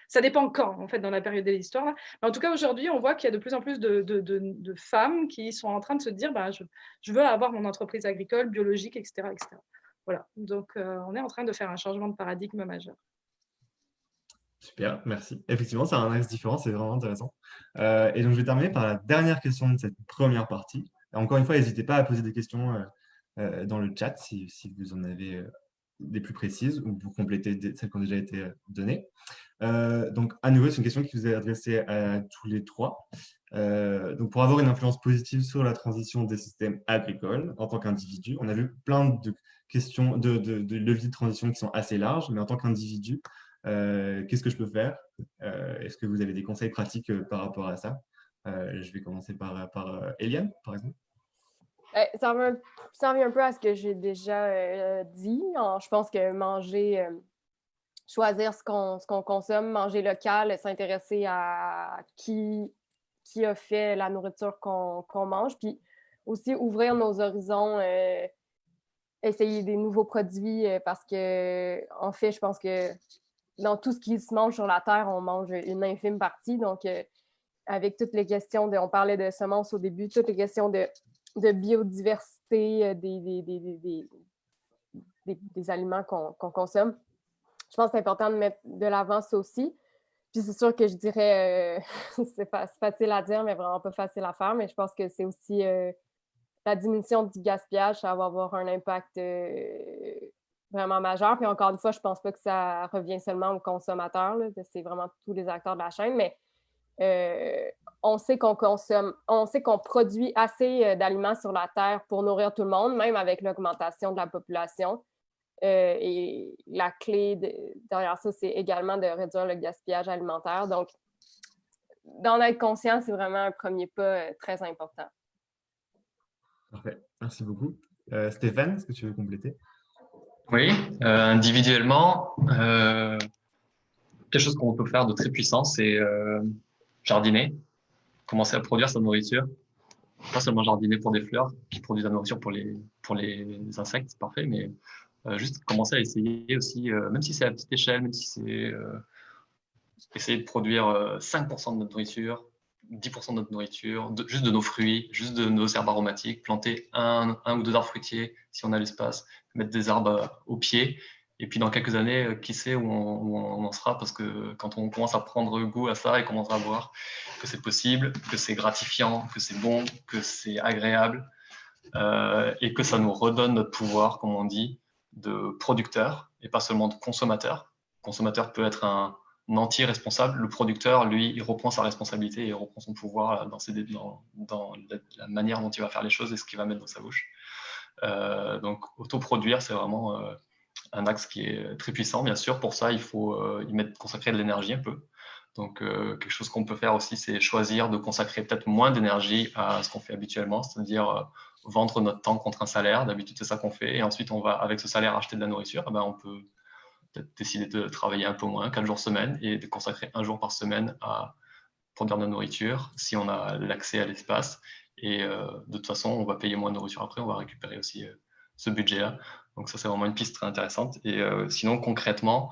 ça dépend quand, en fait, dans la période de l'histoire. Mais en tout cas, aujourd'hui, on voit qu'il y a de plus en plus de, femmes qui sont en train de se dire bah, je, veux avoir mon entreprise agricole, biologique, etc. etc. Voilà. Donc, euh, on est en train de faire un changement de paradigme majeur. Super, merci. Effectivement, c'est un axe différent, c'est vraiment intéressant. Euh, et donc, je vais terminer par la dernière question de cette première partie. encore une fois, n'hésitez pas à poser des questions euh, dans le chat si vous en avez des plus précises ou pour compléter celles qui ont déjà été données. Euh, donc, à nouveau, c'est une question qui vous est adressée à tous les trois. donc, pour avoir une influence positive sur la transition des systèmes agricoles en tant qu'individu, on a vu plein de questions, de, de, de, leviers de transition qui sont assez larges, mais en tant qu'individu, qu'est-ce que je peux faire? Est-ce que vous avez des conseils pratiques par rapport à ça? Je vais commencer par, par Eliane, par exemple. Ça revient, un peu à ce que j'ai déjà dit. Je pense que manger choisir ce qu'on consomme, manger local, s'intéresser à qui, a fait la nourriture qu'on mange, puis aussi ouvrir nos horizons, euh, essayer des nouveaux produits euh, parce que, en fait, je pense que dans tout ce qui se mange sur la Terre, on mange une infime partie. Donc, euh, avec toutes les questions de, on parlait de semences au début, toutes les questions de, de biodiversité des, des, des, des aliments qu'on consomme je pense que c'est important de mettre de l'avant ça aussi. Puis c'est sûr que je dirais, euh, c'est facile à dire, mais vraiment pas facile à faire, mais je pense que c'est aussi euh, la diminution du gaspillage, ça va avoir un impact euh, vraiment majeur. Puis encore une fois, je pense pas que ça revient seulement aux consommateurs, c'est vraiment tous les acteurs de la chaîne, mais on sait qu'on consomme, on sait qu'on produit assez d'aliments sur la Terre pour nourrir tout le monde, même avec l'augmentation de la population. Euh, et la clé derrière ça, c'est également de réduire le gaspillage alimentaire. Donc, d'en être conscient, c'est vraiment un premier pas euh, très important. Parfait. Merci beaucoup. Euh, Stéphane, est-ce que tu veux compléter? Oui, individuellement, quelque chose qu'on peut faire de très puissant, c'est jardiner, commencer à produire sa nourriture. Pas seulement jardiner pour des fleurs qui produisent la nourriture pour les, pour les insectes, c'est parfait, mais euh, juste commencer à essayer aussi, euh, même si c'est à petite échelle, même si c'est euh, essayer de produire 5% de notre nourriture, 10% de notre nourriture, juste de nos fruits, juste de nos herbes aromatiques, planter un, un ou deux arbres fruitiers si on a l'espace, mettre des arbres au pied. Et puis dans quelques années, qui sait où on, en sera Parce que quand on commence à prendre goût à ça et commence à voir que c'est possible, que c'est gratifiant, que c'est bon, que c'est agréable euh, et que ça nous redonne notre pouvoir, comme on dit, de producteur et pas seulement de consommateur. Le consommateur peut être un, anti-responsable. Le producteur, lui, il reprend sa responsabilité et il reprend son pouvoir dans, dans la, manière dont il va faire les choses et ce qu'il va mettre dans sa bouche. Euh, donc, autoproduire, c'est vraiment euh, un axe qui est très puissant. Bien sûr, pour ça, il faut euh, y mettre, consacrer de l'énergie un peu. Donc, quelque chose qu'on peut faire aussi, c'est choisir de consacrer peut-être moins d'énergie à ce qu'on fait habituellement, c'est-à-dire vendre notre temps contre un salaire. D'habitude, c'est ça qu'on fait. Et ensuite, on va, avec ce salaire, acheter de la nourriture. Eh ben, on peut peut-être décider de travailler un peu moins, 4 jours semaine, et de consacrer un jour par semaine à produire de la nourriture, si on a l'accès à l'espace. Et euh, de toute façon, on va payer moins de nourriture après, on va récupérer aussi euh, ce budget-là. Donc ça, c'est vraiment une piste très intéressante. Et euh, sinon, concrètement,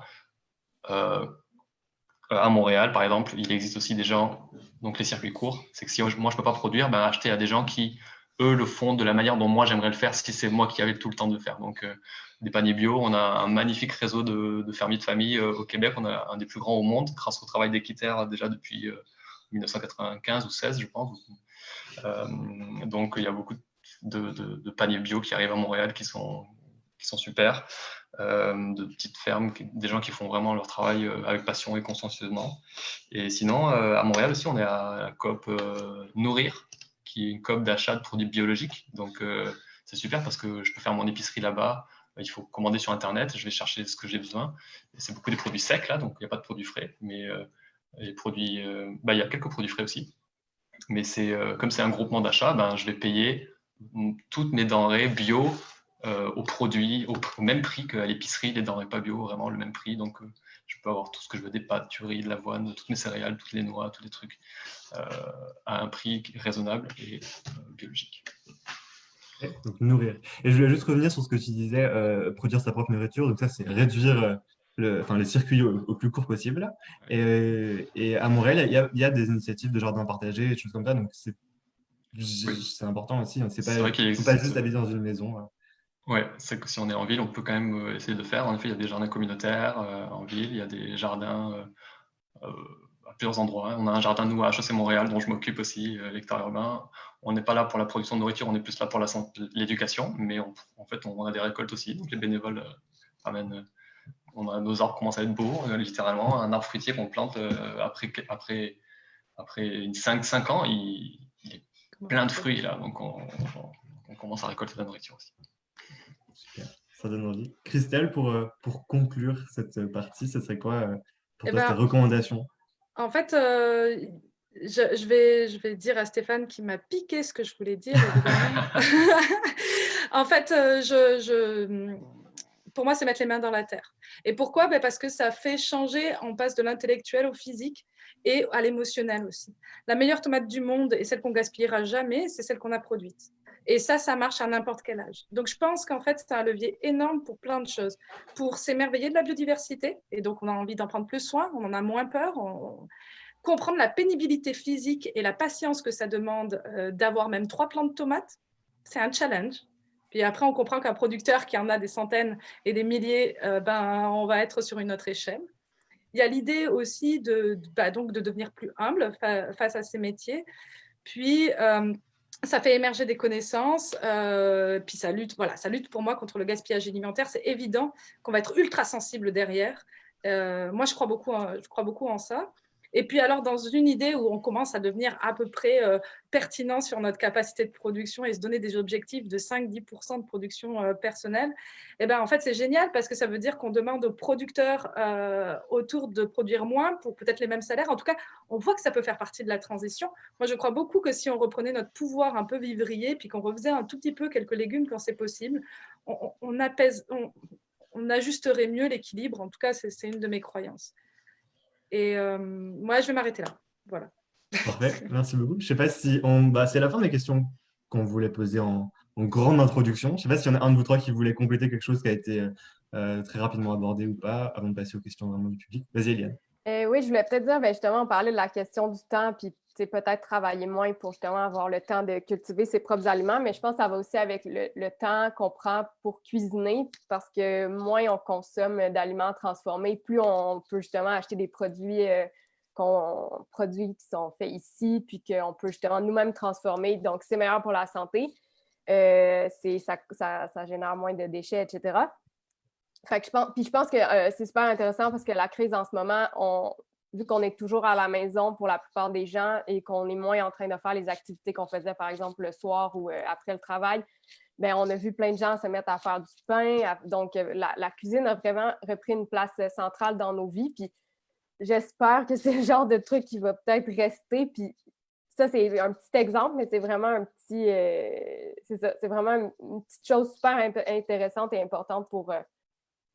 à Montréal, par exemple, il existe aussi des gens, donc les circuits courts, c'est que si moi, je ne peux pas produire, ben, acheter à des gens qui eux le font de la manière dont moi j'aimerais le faire si c'est moi qui avais tout le temps de faire. Donc, euh, des paniers bio, on a un magnifique réseau de, fermiers de famille euh, au Québec. On a un des plus grands au monde grâce au travail d'Équiterre déjà depuis 1995 euh, ou 16, je pense. donc, il y a beaucoup de, paniers bio qui arrivent à Montréal qui sont, qui sont super. de petites fermes, des gens qui font vraiment leur travail avec passion et consciencieusement. Et sinon, à Montréal aussi, on est à la COP Nourrir, qui est une COP d'achat de produits biologiques. Donc, euh, c'est super parce que je peux faire mon épicerie là-bas. Il faut commander sur Internet. Je vais chercher ce que j'ai besoin. C'est beaucoup des produits secs là, donc il n'y a pas de produits frais. Mais euh, les produits, euh, bah, il y a quelques produits frais aussi. Mais c'est comme c'est un groupement d'achat, ben, je vais payer toutes mes denrées bio au produit, au, même prix qu'à l'épicerie, les denrées pas bio, vraiment le même prix. Donc, je peux avoir tout ce que je veux, des pâtes, du riz, de l'avoine, toutes mes céréales, toutes les noix, tous les trucs, euh, à un prix raisonnable et euh, biologique. Donc, nourrir. Et je voulais juste revenir sur ce que tu disais, euh, produire sa propre nourriture. Donc ça, c'est réduire le, enfin, les circuits au, plus court possible. Et, et à Montréal, il y, a, il y, a, des initiatives de jardin partagé, des choses comme ça. Donc c'est important aussi. Hein. C'est pas, vrai faut pas juste habiter dans une maison. Hein. Ouais, c'est que si on est en ville, on peut quand même euh, essayer de faire. En effet, il y a des jardins communautaires euh, en ville, il y a des jardins euh, à plusieurs endroits. On a un jardin, nous, à HEC Montréal, dont je m'occupe aussi, lecteur urbain. On n'est pas là pour la production de nourriture, on est plus là pour l'éducation, mais en fait, on a des récoltes aussi. Donc, les bénévoles amènent. On a, nos arbres commencent à être beaux, littéralement. Un arbre fruitier qu'on plante après, après après 5-5 ans, il, plein de fruits là, donc on, commence à récolter de la nourriture aussi. Super, ça donne envie. Christelle, pour, euh, pour conclure cette partie, ce serait quoi euh, pour eh toi ben, tes recommandations? En fait, je, vais, je vais dire à Stéphane qui m'a piqué ce que je voulais dire. en fait, je pour moi, c'est mettre les mains dans la terre. Et pourquoi? Ben Parce que ça fait changer, on passe de l'intellectuel au physique et à l'émotionnel aussi. La meilleure tomate du monde et celle qu'on gaspillera jamais, c'est celle qu'on a produite. Et ça, ça marche à n'importe quel âge. Donc, je pense qu'en fait, c'est un levier énorme pour plein de choses. Pour s'émerveiller de la biodiversité, et donc on a envie d'en prendre plus soin, on en a moins peur, comprendre la pénibilité physique et la patience que ça demande euh, d'avoir même trois plants de tomates, c'est un challenge. Puis après, on comprend qu'un producteur qui en a des centaines et des milliers, euh, ben, on va être sur une autre échelle. Il y a l'idée aussi de, bah, donc de devenir plus humble face à ces métiers. Puis, euh, ça fait émerger des connaissances, euh, puis ça lutte, voilà, ça lutte pour moi contre le gaspillage alimentaire. C'est évident qu'on va être ultra sensible derrière. moi, je crois beaucoup, je crois beaucoup en ça. Et puis alors, dans une idée où on commence à devenir à peu près euh, pertinent sur notre capacité de production et se donner des objectifs de 5-10% de production euh, personnelle, eh ben, en fait, c'est génial parce que ça veut dire qu'on demande aux producteurs euh, autour de produire moins pour peut-être les mêmes salaires. En tout cas, on voit que ça peut faire partie de la transition. Moi, je crois beaucoup que si on reprenait notre pouvoir un peu vivrier, puis qu'on refaisait un tout petit peu quelques légumes quand c'est possible, on ajusterait mieux l'équilibre. En tout cas, c'est une de mes croyances. Et euh, moi, je vais m'arrêter là. Voilà. Parfait, merci beaucoup. Je sais pas si on. Bah, c'est la fin des questions qu'on voulait poser en, grande introduction. Je ne sais pas s'il y en a un de vous trois qui voulait compléter quelque chose qui a été euh, très rapidement abordé ou pas avant de passer aux questions vraiment du public. Vas-y, Eliane. Euh, oui, je voulais peut-être dire, ben, justement, on parlait de la question du temps, puis peut-être travailler moins pour justement avoir le temps de cultiver ses propres aliments, mais je pense que ça va aussi avec le, temps qu'on prend pour cuisiner, parce que moins on consomme d'aliments transformés, plus on peut justement acheter des produits, euh, qui sont faits ici, puis qu'on peut justement nous-mêmes transformer. Donc, c'est meilleur pour la santé. Euh, ça, ça, ça, génère moins de déchets, etc. Fait que je pense, puis je pense que euh, c'est super intéressant parce que la crise en ce moment, on, vu qu'on est toujours à la maison pour la plupart des gens et qu'on est moins en train de faire les activités qu'on faisait, par exemple, le soir ou euh, après le travail, bien, on a vu plein de gens se mettre à faire du pain. donc, euh, la, cuisine a vraiment repris une place euh, centrale dans nos vies. Puis, j'espère que c'est le genre de truc qui va peut-être rester. Puis, ça, c'est un petit exemple, mais c'est vraiment un petit. ça, c'est vraiment une, petite chose super intéressante et importante pour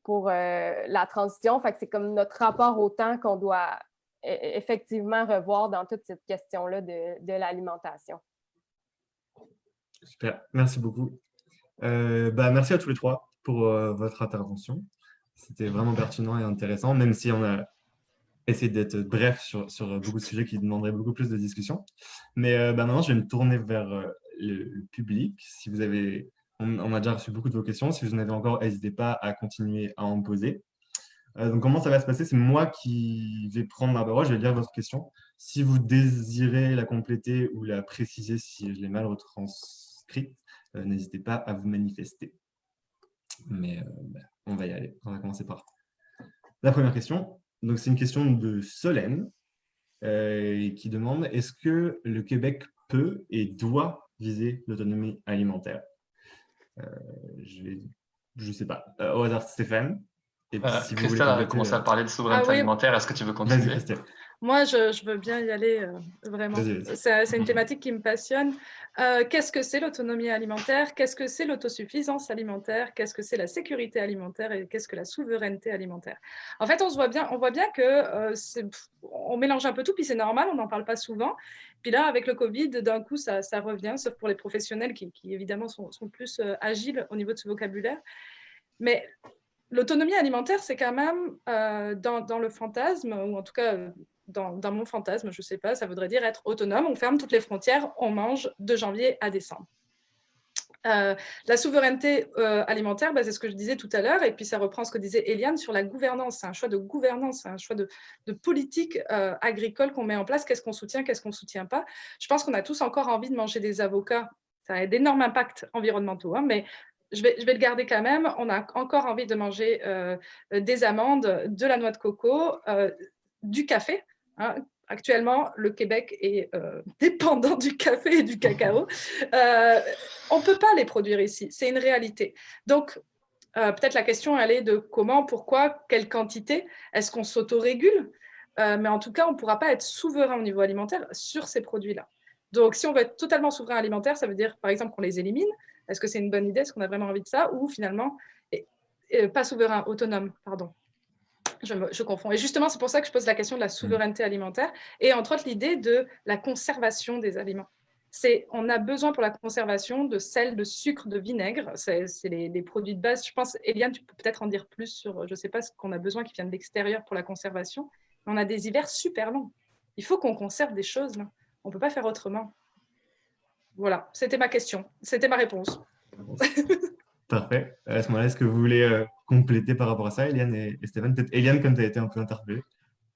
pour euh, la transition. C'est comme notre rapport au temps qu'on doit e, e, effectivement revoir dans toute cette question-là de, l'alimentation. Super, merci beaucoup. Euh, bah, merci à tous les trois pour euh, votre intervention. C'était vraiment pertinent et intéressant, même si on a essayé d'être bref sur, beaucoup de sujets qui demanderaient beaucoup plus de discussion. Mais bah, maintenant, je vais me tourner vers le public. Si vous avez on, a déjà reçu beaucoup de vos questions. Si vous en avez encore, n'hésitez pas à continuer à en poser. Euh, donc, comment ça va se passer? C'est moi qui vais prendre la parole, je vais lire votre question. Si vous désirez la compléter ou la préciser si je l'ai mal retranscrite, euh, n'hésitez pas à vous manifester. Mais euh, bah, on va y aller. On va commencer par la première question. Donc, c'est une question de Solène qui demande est-ce que le Québec peut et doit viser l'autonomie alimentaire? Euh, je ne sais pas. Euh, au hasard, Stéphane. Et euh, si Christelle a commencé à parler de souveraineté ah alimentaire. Est-ce que tu veux continuer? Moi, je, veux bien y aller, vraiment. C'est une thématique qui me passionne. Qu'est-ce que c'est l'autonomie alimentaire? Qu'est-ce que c'est l'autosuffisance alimentaire? Qu'est-ce que c'est la sécurité alimentaire? Et qu'est-ce que la souveraineté alimentaire? En fait, on, se voit bien, on voit bien que on mélange un peu tout, puis c'est normal, on n'en parle pas souvent. Puis là, avec le Covid, d'un coup, ça, revient, sauf pour les professionnels qui, évidemment sont, plus euh, agiles au niveau de ce vocabulaire. Mais l'autonomie alimentaire, c'est quand même euh, dans, le fantasme, ou en tout cas dans, mon fantasme, je ne sais pas, ça voudrait dire être autonome. On ferme toutes les frontières, on mange de janvier à décembre. Euh, la souveraineté euh, alimentaire, bah, c'est ce que je disais tout à l'heure, et puis ça reprend ce que disait Eliane sur la gouvernance. C'est un choix de gouvernance, c'est un choix de, politique euh, agricole qu'on met en place. Qu'est-ce qu'on soutient, qu'est-ce qu'on ne soutient pas? Je pense qu'on a tous encore envie de manger des avocats. Ça a d'énormes impacts environnementaux, hein, mais je vais, je vais, le garder quand même. On a encore envie de manger des amandes, de la noix de coco, du café. Hein. actuellement, le Québec est euh, dépendant du café et du cacao. Euh, on ne peut pas les produire ici, c'est une réalité. Donc, euh, peut-être la question, elle est de comment, pourquoi, quelle quantité Est-ce qu'on s'autorégule? Mais en tout cas, on ne pourra pas être souverain au niveau alimentaire sur ces produits-là. Donc, si on veut être totalement souverain alimentaire, ça veut dire, par exemple, qu'on les élimine. Est-ce que c'est une bonne idée? Est-ce qu'on a vraiment envie de ça? Ou finalement, pas souverain, autonome, pardon je, confonds. Et justement, c'est pour ça que je pose la question de la souveraineté alimentaire et entre autres l'idée de la conservation des aliments. C'est, on a besoin pour la conservation de sel, de sucre, de vinaigre. C'est, les, produits de base. Je pense, Eliane, tu peux peut-être en dire plus sur, je ne sais pas ce qu'on a besoin qui vient de l'extérieur pour la conservation. Mais on a des hivers super longs. Il faut qu'on conserve des choses. Là. On ne peut pas faire autrement. Voilà, c'était ma question. C'était ma réponse. Parfait. À ce moment-là, est-ce que vous voulez euh, compléter par rapport à ça, Eliane et, Stéphane Peut-être Eliane, comme tu as été un peu interpellée.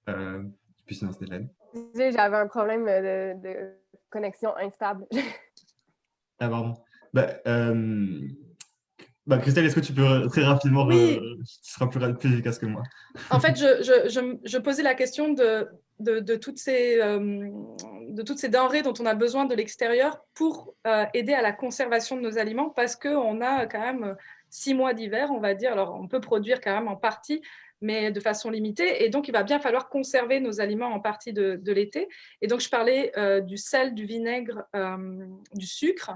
Euh, puis sinon, Stéphane. J'avais un problème de, connexion instable. ah, pardon. Bah, euh, bah, Christelle, est-ce que tu peux très rapidement, oui. tu seras plus, plus, efficace que moi. En fait, je, je, je, posais la question de, de, toutes ces, de toutes ces denrées dont on a besoin de l'extérieur pour euh, aider à la conservation de nos aliments parce qu'on a quand même six mois d'hiver, on va dire. Alors, on peut produire quand même en partie, mais de façon limitée. Et donc, il va bien falloir conserver nos aliments en partie de, l'été. Et donc, je parlais euh, du sel, du vinaigre, euh, du sucre.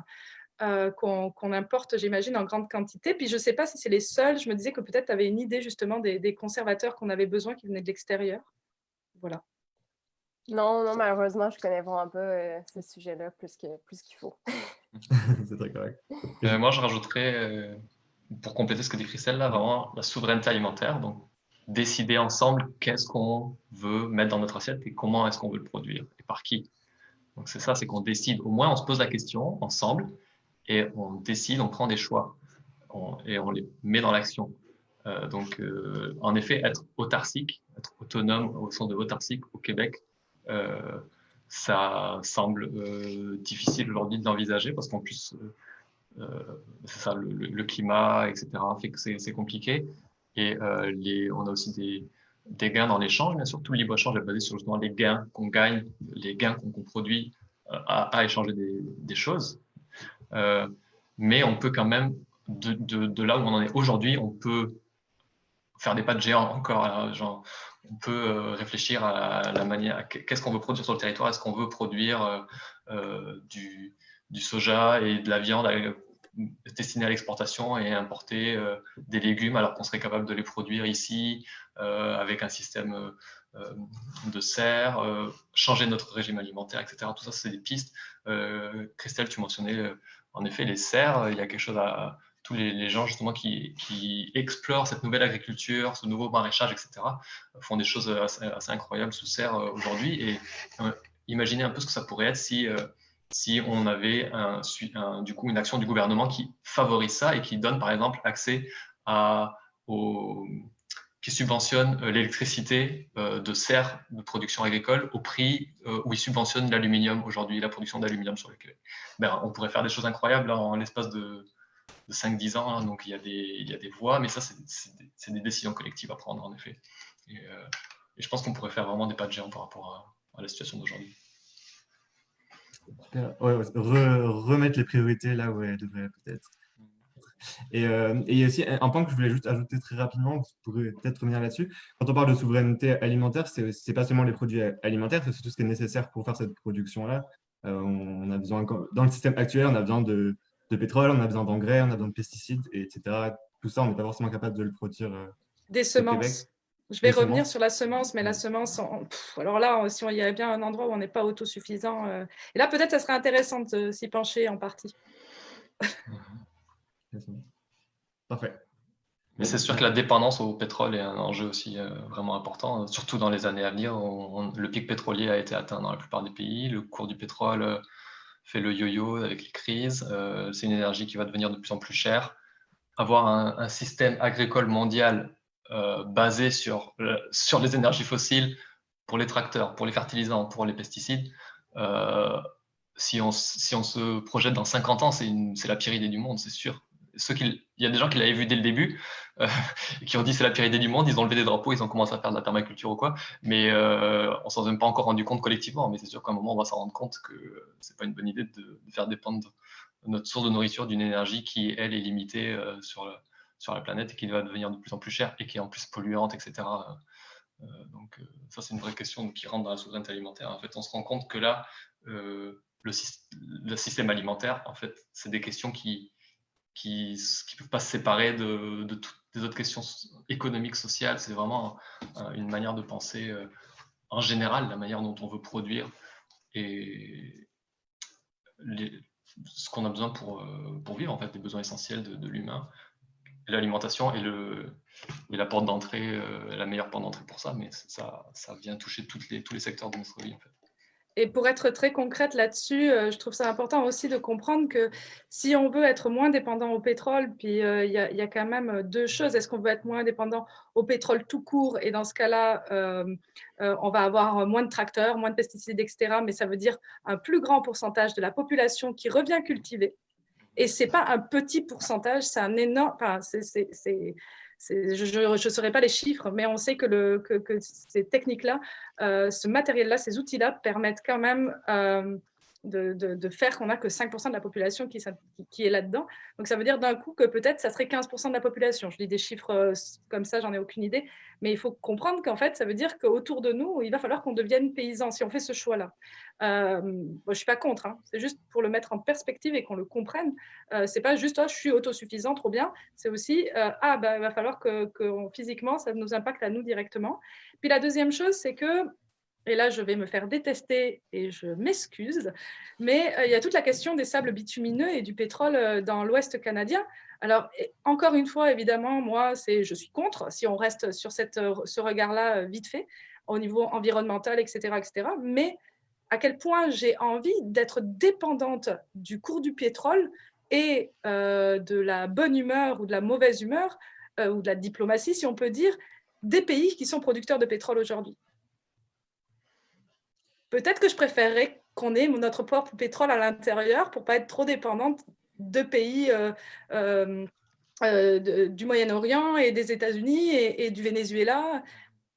qu'on importe, j'imagine, en grande quantité. Puis je ne sais pas si c'est les seuls. Je me disais que peut-être tu avais une idée justement des, des conservateurs qu'on avait besoin qui venaient de l'extérieur. Voilà. Non, non, malheureusement, je connais vraiment pas euh, ce sujet-là plus qu'il plus qu'il faut. c'est très correct. Euh, moi, je rajouterais, euh, pour compléter ce que dit Christelle, là, vraiment la souveraineté alimentaire. Donc, décider ensemble qu'est-ce qu'on veut mettre dans notre assiette et comment est-ce qu'on veut le produire et par qui. Donc, c'est ça, c'est qu'on décide. Au moins, on se pose la question ensemble et on décide, on prend des choix et on les met dans l'action. donc, en effet, être autarcique, être autonome au sens de autarcique au Québec, euh, ça semble euh, difficile aujourd'hui de l'envisager parce qu'en plus, euh, c'est ça, le, climat, etc., fait que c'est compliqué. Et les, on a aussi des, gains dans l'échange, mais surtout le libre-échange est basé sur justement les gains qu'on gagne, les gains qu'on produit à, à, échanger des, choses. Euh, mais on peut quand même, de, là où on en est aujourd'hui, on peut faire des pas de géant encore. genre, on peut euh, réfléchir à la manière, qu'est-ce qu'on veut produire sur le territoire Est-ce qu'on veut produire euh, euh, du, soja et de la viande destinée à l'exportation et importer des légumes alors qu'on serait capable de les produire ici avec un système de serre, changer notre régime alimentaire, etc. Tout ça, c'est des pistes. Christelle, tu mentionnais en effet les serres. Il y a quelque chose à, tous les, gens justement qui, explorent cette nouvelle agriculture, ce nouveau maraîchage, etc., font des choses assez, incroyables sous serre euh, aujourd'hui. Et euh, imaginez un peu ce que ça pourrait être si, euh, si on avait du coup une action du gouvernement qui favorise ça et qui donne par exemple accès à, qui subventionne l'électricité de serre de production agricole au prix où il subventionne l'aluminium aujourd'hui, la production d'aluminium sur lequel ben, on pourrait faire des choses incroyables en l'espace de de 5-10 ans. Hein, donc il y, a des, il y a des voies, mais ça, c'est des, décisions collectives à prendre, en effet. Et, euh, je pense qu'on pourrait faire vraiment des pas de géant par rapport à, la situation d'aujourd'hui. Remettre les priorités là où elles devraient peut-être. Et, euh, et, il y a aussi un point que je voulais juste ajouter très rapidement, vous pourrez peut-être revenir là-dessus. Quand on parle de souveraineté alimentaire, ce n'est pas seulement les produits alimentaires, c'est tout ce qui est nécessaire pour faire cette production-là. Euh, on a besoin, dans le système actuel, on a besoin de, de pétrole, on a besoin d'engrais, on a besoin de pesticides, etc. Tout ça, on n'est pas forcément capable de le produire. Euh, Des semences. Je vais revenir sur la semence, mais la semence, alors là, si on y avait bien un endroit où on n'est pas autosuffisant, euh, et là peut-être ça serait intéressant de s'y pencher en partie. Parfait. Mais c'est sûr que la dépendance au pétrole est un enjeu aussi euh, vraiment important, surtout dans les années à venir. le pic pétrolier a été atteint dans la plupart des pays. Le cours du pétrole fait le yo-yo avec les crises. Euh, c'est une énergie qui va devenir de plus en plus chère. Avoir un, système agricole mondial euh, basé sur, euh, sur les énergies fossiles pour les tracteurs, pour les fertilisants, pour les pesticides, si, on, si on se projette dans 50 ans, c'est la pire idée du monde, c'est sûr. il y a des gens qui l'avaient vu dès le début, euh, qui ont dit c'est la pire idée du monde, ils ont levé des drapeaux, ils ont commencé à faire de la permaculture ou quoi, mais euh, on s'en est même pas encore rendu compte collectivement, mais c'est sûr qu'à un moment on va s'en rendre compte que c'est pas une bonne idée de, faire dépendre notre source de nourriture d'une énergie qui, elle, est limitée euh, sur, sur la planète et qui va devenir de plus en plus chère et qui est en plus polluante, etc. Euh, donc ça c'est une vraie question qui rentre dans la souveraineté alimentaire. En fait, on se rend compte que là, le, système alimentaire, en fait, c'est des questions qui qui ne peuvent pas se séparer de, toutes les autres questions économiques, sociales. C'est vraiment une manière de penser euh, en général, la manière dont on veut produire et ce qu'on a besoin pour, euh, pour vivre, en fait, les besoins essentiels de, l'humain. L'alimentation est, la porte d'entrée, euh, la meilleure porte d'entrée pour ça, mais ça, vient toucher tous les secteurs de notre vie. En. Et pour être très concrète là-dessus, euh, je trouve ça important aussi de comprendre que si on veut être moins dépendant au pétrole, puis euh, il y, a quand même deux choses. Est-ce qu'on veut être moins dépendant au pétrole tout court? Et dans ce cas-là, on va avoir moins de tracteurs, moins de pesticides, etc. Mais ça veut dire un plus grand pourcentage de la population qui revient cultiver. Et ce n'est pas un petit pourcentage, c'est un énorme... Enfin, c'est je ne saurais pas les chiffres, mais on sait que, le, que, que ces techniques-là, euh, ce matériel-là, ces outils-là permettent quand même euh, de, faire qu'on n'a que 5% de la population qui, est là-dedans. Donc, ça veut dire d'un coup que peut-être ça serait 15% de la population. Je dis des chiffres euh, comme ça, j'en ai aucune idée. Mais il faut comprendre qu'en fait, ça veut dire qu'autour de nous, il va falloir qu'on devienne paysans si on fait ce choix-là. Euh, je ne suis pas contre, hein. c'est juste pour le mettre en perspective et qu'on le comprenne. Euh, ce n'est pas juste oh, je suis autosuffisant, trop bien. C'est aussi ah, bah, il va falloir que physiquement, ça nous impacte à nous directement. Puis la deuxième chose, c'est que et là je vais me faire détester et je m'excuse, mais euh, il y a toute la question des sables bitumineux et du pétrole euh, dans l'Ouest canadien. Alors, encore une fois, évidemment, moi, c'est, je suis contre, si on reste sur cette, euh, ce regard-là vite fait, au niveau environnemental, etc., etc. Mais à quel point j'ai envie d'être dépendante du cours du pétrole et de la bonne humeur ou de la mauvaise humeur, ou de la diplomatie, si on peut dire, des pays qui sont producteurs de pétrole aujourd'hui? Peut-être que je préférerais qu'on ait notre propre pétrole à l'intérieur pour pas être trop dépendante de pays euh, euh, euh, du Moyen-Orient et des États-Unis et, du Venezuela.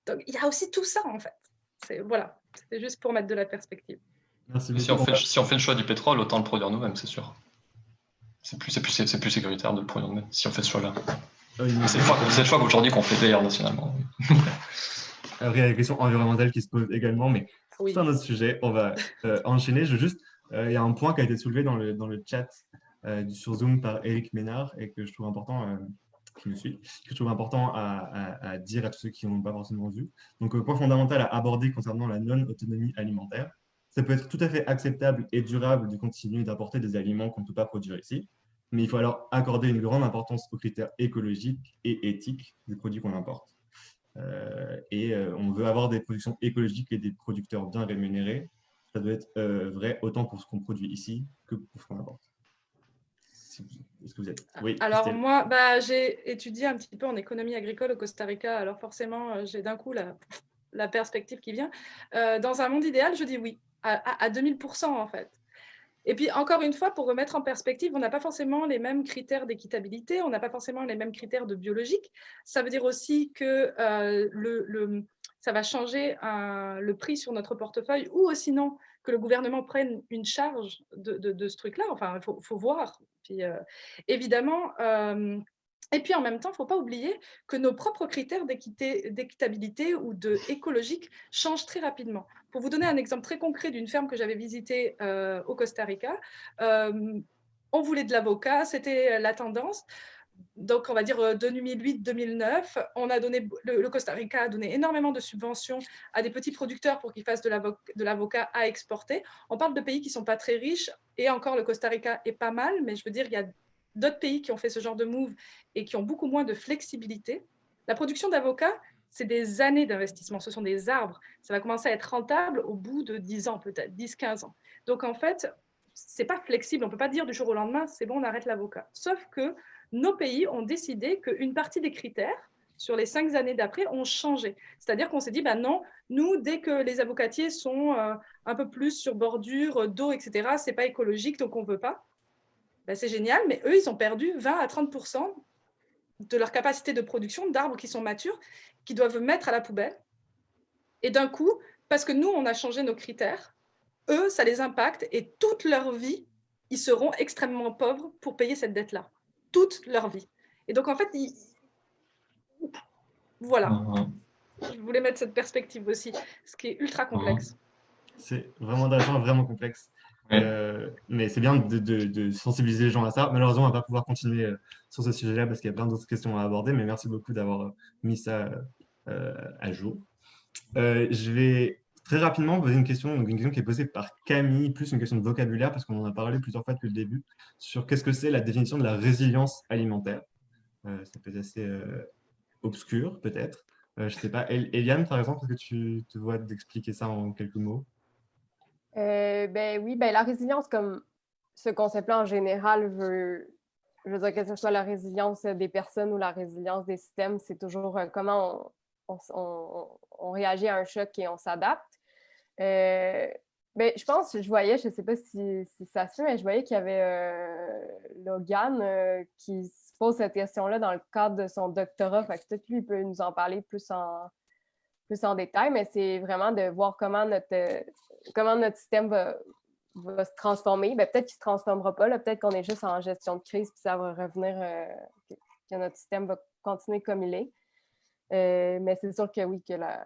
Donc, il y a aussi tout ça, en fait. Voilà, c'est juste pour mettre de la perspective. si, on fait, si, on fait, le choix du pétrole, autant le produire nous-mêmes, c'est sûr. C'est plus, plus, plus sécuritaire de le produire nous-mêmes, si on fait ce choix-là. c'est le choix, qu'aujourd'hui qu'on fait d'ailleurs nationalement. Après, il y a la question environnementale qui se pose également, mais c'est un autre sujet. On va euh, enchaîner. Je juste, euh, il y a un point qui a été soulevé dans le, dans le chat euh, sur Zoom par Eric Ménard et que je trouve important, qui me suit, que je trouve important à, dire à tous ceux qui n'ont pas forcément vu. Donc, point fondamental à aborder concernant la non-autonomie alimentaire. Ça peut être tout à fait acceptable et durable de continuer d'apporter des aliments qu'on ne peut pas produire ici, mais il faut alors accorder une grande importance aux critères écologiques et éthiques des produits qu'on importe. Euh, et euh, on veut avoir des productions écologiques et des producteurs bien rémunérés. Ça doit être euh, vrai autant pour ce qu'on produit ici que pour ce qu'on apporte. Est-ce que vous êtes? Oui, Alors moi, bah, j'ai étudié un petit peu en économie agricole au Costa Rica. Alors forcément, j'ai d'un coup la, la, perspective qui vient. dans un monde idéal, je dis oui, à, à 2000% en fait. Et puis, encore une fois, pour remettre en perspective, on n'a pas forcément les mêmes critères d'équitabilité, on n'a pas forcément les mêmes critères de biologique. Ça veut dire aussi que euh, ça va changer le prix sur notre portefeuille ou sinon que le gouvernement prenne une charge de, ce truc-là. Enfin, il faut, voir. Puis, euh, évidemment, euh, et puis en même temps, il ne faut pas oublier que nos propres critères d'équitabilité ou de écologique changent très rapidement. Pour vous donner un exemple très concret d'une ferme que j'avais visitée euh, au Costa Rica, euh, on voulait de l'avocat, c'était la tendance. Donc, on va dire 2008-2009, euh, on a donné, le, Costa Rica a donné énormément de subventions à des petits producteurs pour qu'ils fassent de l'avocat à exporter. On parle de pays qui sont pas très riches, et encore le Costa Rica est pas mal, mais je veux dire, il y a d'autres pays qui ont fait ce genre de move et qui ont beaucoup moins de flexibilité. La production d'avocats, c'est des années d'investissement, ce sont des arbres. Ça va commencer à être rentable au bout de 10 ans, peut-être 10-15 ans. Donc en fait, c'est pas flexible, on peut pas dire du jour au lendemain, c'est bon, on arrête l'avocat. Sauf que nos pays ont décidé qu'une partie des critères sur les cinq années d'après ont changé. C'est-à-dire qu'on s'est dit, bah non, nous, dès que les avocatiers sont euh, un peu plus sur bordure d'eau, etc., c'est pas écologique, donc on veut pas. Ben, c'est génial, mais eux, ils ont perdu 20 à 30 de leur capacité de production d'arbres qui sont matures, qui doivent mettre à la poubelle. Et d'un coup, parce que nous, on a changé nos critères, eux, ça les impacte et toute leur vie, ils seront extrêmement pauvres pour payer cette dette-là. Toute leur vie. Et donc, en fait, voilà. Mhm. Je voulais mettre cette perspective aussi, ce qui est ultra complexe. C'est vraiment intéressant, vraiment complexe. Euh, mais c'est bien de, sensibiliser les gens à ça. Malheureusement, on ne va pas pouvoir continuer euh, sur ce sujet-là parce qu'il y a plein d'autres questions à aborder, mais merci beaucoup d'avoir euh, mis ça à jour. je vais très rapidement poser une question, une question qui est posée par Camille, plus une question de vocabulaire, parce qu'on en a parlé plusieurs fois depuis le début, sur qu'est-ce que c'est la définition de la résilience alimentaire. ça peut être assez obscur, peut-être. je ne sais pas. Eliane, par exemple, est-ce que tu te vois d'expliquer ça en quelques mots? Euh, ben oui, ben la résilience, comme ce concept-là en général veut, dire que ce soit la résilience des personnes ou la résilience des systèmes, c'est toujours euh, comment on, réagit à un choc et on s'adapte. Euh, ben, je pense, je voyais, je ne sais pas si, ça se fait, mais je voyais qu'il y avait Logan qui se pose cette question-là dans le cadre de son doctorat. peut-être lui peut nous en parler plus en, plus en détail, mais c'est vraiment de voir comment notre, comment notre système va, se transformer. Ben, peut-être qu'il ne se transformera pas, peut-être qu'on est juste en gestion de crise, puis ça va revenir, euh, que, notre système va continuer comme il est. Euh, mais c'est sûr que oui, que la,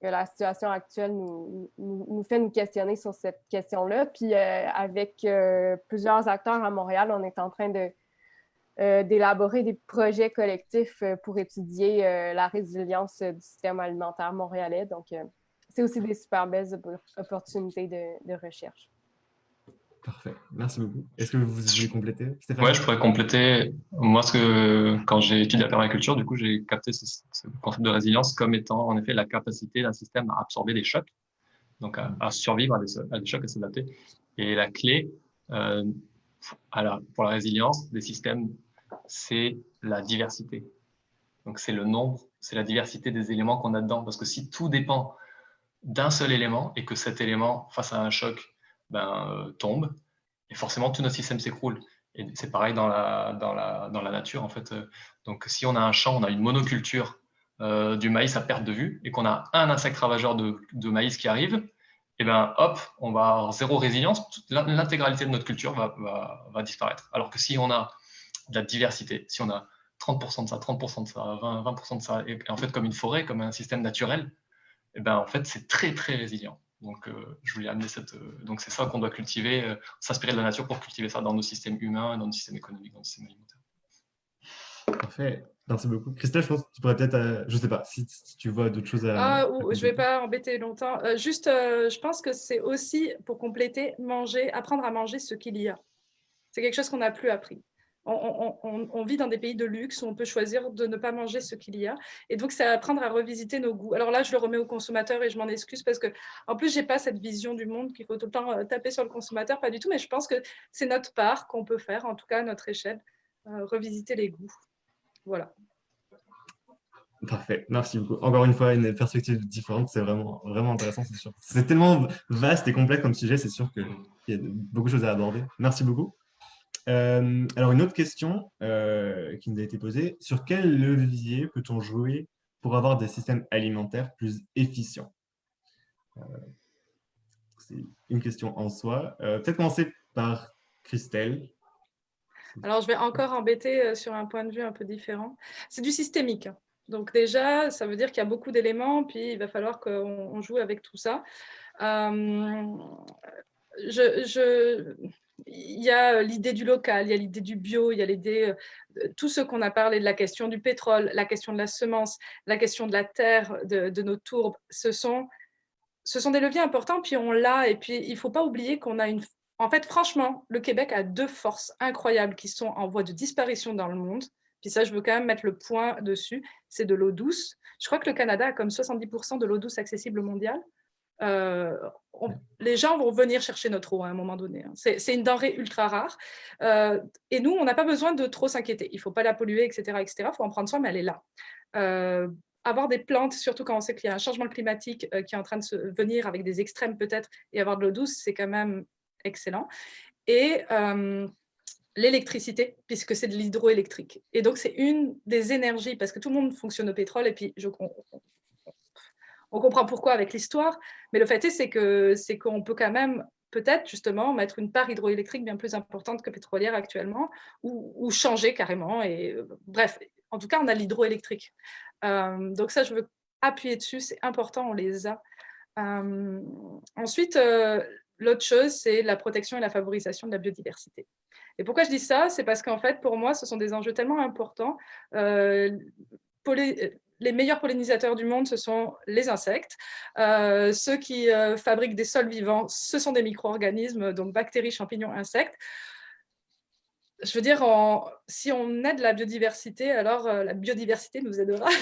la situation actuelle nous, nous, fait nous questionner sur cette question-là. Puis euh, avec plusieurs acteurs à Montréal, on est en train de d'élaborer des projets collectifs pour étudier la résilience du système alimentaire montréalais. Donc, c'est aussi des super belles opportunités de, recherche. Parfait. Merci beaucoup. Est-ce que vous voulez compléter, Oui, je pourrais compléter. Moi, ce que, quand j'ai étudié la permaculture, du coup, j'ai capté ce, concept de résilience comme étant, en effet, la capacité d'un système à absorber des chocs, donc à, survivre à des, chocs, à s'adapter. Et la clé euh, pour la résilience des systèmes, c'est la diversité. Donc, c'est le nombre, c'est la diversité des éléments qu'on a dedans. Parce que si tout dépend d'un seul élément et que cet élément, face à un choc, ben, euh, tombe, et forcément tout notre système s'écroule. Et c'est pareil dans la, dans, la, dans la nature, en fait. Donc, si on a un champ, on a une monoculture euh, du maïs à perte de vue, et qu'on a un insecte ravageur de, de, maïs qui arrive, et ben hop, on va avoir zéro résilience, l'intégralité de notre culture va, va, va, disparaître. Alors que si on a de la diversité, si on a 30% de ça, 30% de ça, 20%, 20 de ça, et en fait comme une forêt, comme un système naturel, eh ben, en fait, c'est très, très résilient. Donc, euh, je voulais amener cette. Euh, donc, c'est ça qu'on doit cultiver, euh, s'inspirer de la nature pour cultiver ça dans nos systèmes humains, dans nos systèmes économiques, dans nos systèmes alimentaires. Parfait. Merci beaucoup. Christelle, je pense que tu pourrais peut-être, je ne sais pas, si, tu vois d'autres choses à. Ah, je ne vais pas embêter longtemps. juste, je pense que c'est aussi, pour compléter, manger, apprendre à manger ce qu'il y a. C'est quelque chose qu'on n'a plus appris on, vit dans des pays de luxe où on peut choisir de ne pas manger ce qu'il y a. Et donc, c'est apprendre à revisiter nos goûts. Alors là, je le remets au consommateur et je m'en excuse parce que, en plus, je n'ai pas cette vision du monde qu'il faut tout le temps euh, taper sur le consommateur, pas du tout. Mais je pense que c'est notre part qu'on peut faire, en tout cas à notre échelle, euh, revisiter les goûts. Voilà. Parfait, merci beaucoup. Encore une fois, une perspective différente, c'est vraiment, vraiment intéressant, c'est sûr. C'est tellement vaste et complexe comme sujet, c'est sûr qu'il y a beaucoup de choses à aborder. Merci beaucoup. Euh, alors, une autre question euh, qui nous a été posée, sur quel levier peut-on jouer pour avoir des systèmes alimentaires plus efficients? Euh, C'est une question en soi. Peut-être commencer par Christelle. Alors, je vais encore embêter sur un point de vue un peu différent. C'est du systémique. Donc déjà, ça veut dire qu'il y a beaucoup d'éléments, puis il va falloir qu'on joue avec tout ça. je il y a euh, l'idée du local, il y a l'idée du bio, il y a l'idée, euh, tout ce qu'on a parlé de la question du pétrole, la question de la semence, la question de la terre, de, nos tourbes, ce sont, ce sont des leviers importants, puis on l'a, et puis il ne faut pas oublier qu'on a une... En fait, franchement, le Québec a deux forces incroyables qui sont en voie de disparition dans le monde, puis ça, je veux quand même mettre le point dessus, c'est de l'eau douce. Je crois que le Canada a comme 70% de l'eau douce accessible mondiale. Euh, les gens vont venir chercher notre eau à un moment donné. Hein. C'est une denrée ultra rare. Euh, et nous, on n'a pas besoin de trop s'inquiéter. Il ne faut pas la polluer, etc. Il faut en prendre soin, mais elle est là. Euh, avoir des plantes, surtout quand on sait qu'il y a un changement climatique qui est en train de se venir avec des extrêmes peut-être, et avoir de l'eau douce, c'est quand même excellent. Et l'électricité, puisque c'est de l'hydroélectrique. Et donc, c'est une des énergies, parce que tout le monde fonctionne au pétrole, et puis je, on, comprend pourquoi avec l'histoire, mais le fait est, que c'est qu'on peut quand même peut-être justement mettre une part hydroélectrique bien plus importante que pétrolière actuellement, ou, changer carrément. Et euh, bref, en tout cas, on a l'hydroélectrique. Euh, donc ça, je veux appuyer dessus, c'est important, on les a. Euh, ensuite, l'autre chose, c'est la protection et la favorisation de la biodiversité. Et pourquoi je dis ça? C'est parce qu'en fait, pour moi, ce sont des enjeux tellement importants. Les meilleurs pollinisateurs du monde, ce sont les insectes. ceux qui fabriquent des sols vivants, ce sont des micro-organismes, donc bactéries, champignons, insectes je veux dire, si on aide la biodiversité, alors euh, la biodiversité nous aidera.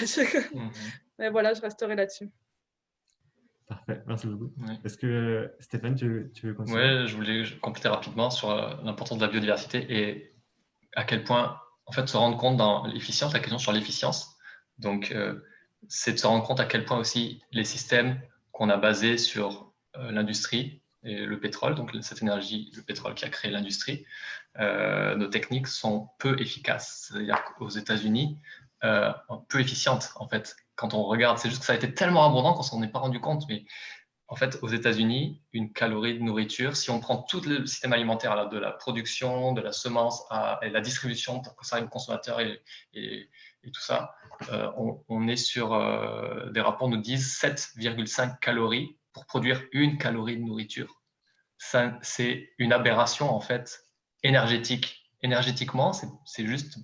Mhm. Mais voilà, je resterai là-dessus. Parfait, merci beaucoup. Est-ce que Stéphane, tu, veux continuer? Oui, je voulais compléter rapidement sur euh, l'importance de la biodiversité et à quel point, en fait, se rendre compte dans l'efficience, la question sur l'efficience. Donc, euh, c'est de se rendre compte à quel point aussi les systèmes qu'on a basés sur l'industrie et le pétrole, donc cette énergie, le pétrole qui a créé l'industrie, euh, nos techniques sont peu efficaces. C'est-à-dire qu'aux États-Unis, euh, peu efficientes en fait. Quand on regarde, c'est juste que ça a été tellement abondant qu'on s'en est pas rendu compte. Mais en fait, aux États-Unis, une calorie de nourriture, si on prend tout le système alimentaire, de la production, de la semence à et la distribution pour que ça aille au consommateur et, tout ça, euh, on, est sur des rapports nous disent 7,5 calories pour produire une calorie de nourriture. C'est une aberration en fait énergétique. Énergétiquement, c'est juste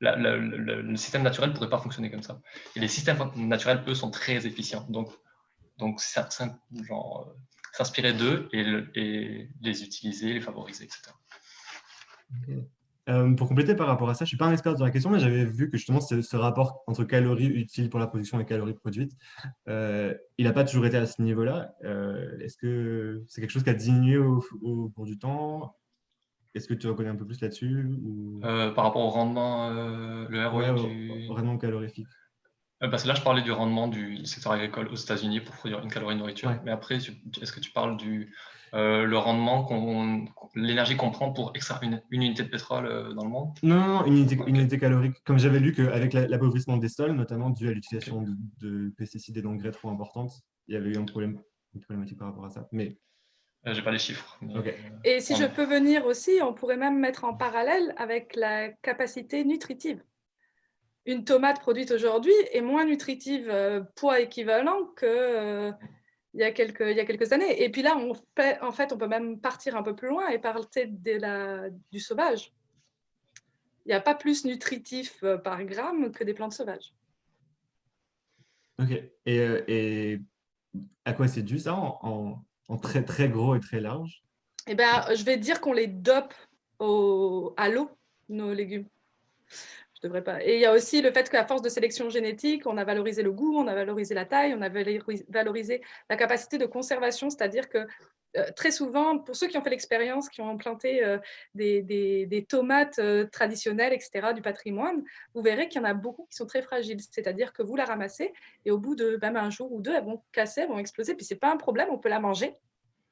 le système naturel ne pourrait pas fonctionner comme ça. Et les systèmes naturels, eux, sont très efficients. Donc, donc s'inspirer d'eux et, et, les utiliser, les favoriser, etc. Euh, pour compléter par rapport à ça, je ne suis pas un expert sur la question, mais j'avais vu que justement ce, rapport entre calories utiles pour la production et calories produites, euh, il n'a pas toujours été à ce niveau-là. Euh, est-ce que c'est quelque chose qui a diminué au, cours du temps? Est-ce que tu reconnais un peu plus là-dessus Par rapport au rendement, le ROI du... au, rendement calorifique parce que là, je parlais du rendement du secteur agricole aux États-Unis pour produire une calorie de nourriture. Mais après, est-ce que tu parles du, euh, le rendement, qu'on, l'énergie qu'on prend pour extraire une, unité de pétrole euh, dans le monde? Non, non, une unité, calorique. Comme j'avais lu qu'avec l'appauvrissement des sols, notamment dû à l'utilisation de, pesticides et d'engrais trop importantes, il y avait eu un problème, une problématique par rapport à ça. Mais euh, j'ai pas les chiffres. Et si je peux venir aussi, on pourrait même mettre en parallèle avec la capacité nutritive. Une tomate produite aujourd'hui est moins nutritive poids équivalent que il y, a quelques, il y a quelques années. Et puis là, on fait, en fait, on peut même partir un peu plus loin et parler de la, du sauvage. Il n'y a pas plus nutritif euh, par gramme que des plantes sauvages. Ok. Et, euh, et à quoi c'est dû ça en, en, très très gros et très large? Eh ben, je vais dire qu'on les dope au, à l'eau, nos légumes Et il y a aussi le fait qu'à force de sélection génétique, on a valorisé le goût, on a valorisé la taille, on a valorisé la capacité de conservation, c'est-à-dire que euh, très souvent, pour ceux qui ont fait l'expérience, qui ont planté euh, des, tomates euh, traditionnelles, etc., du patrimoine, vous verrez qu'il y en a beaucoup qui sont très fragiles. C'est-à-dire que vous la ramassez et au bout de même un jour ou deux, elles vont casser, elles vont exploser. Puis c'est pas un problème, on peut la manger.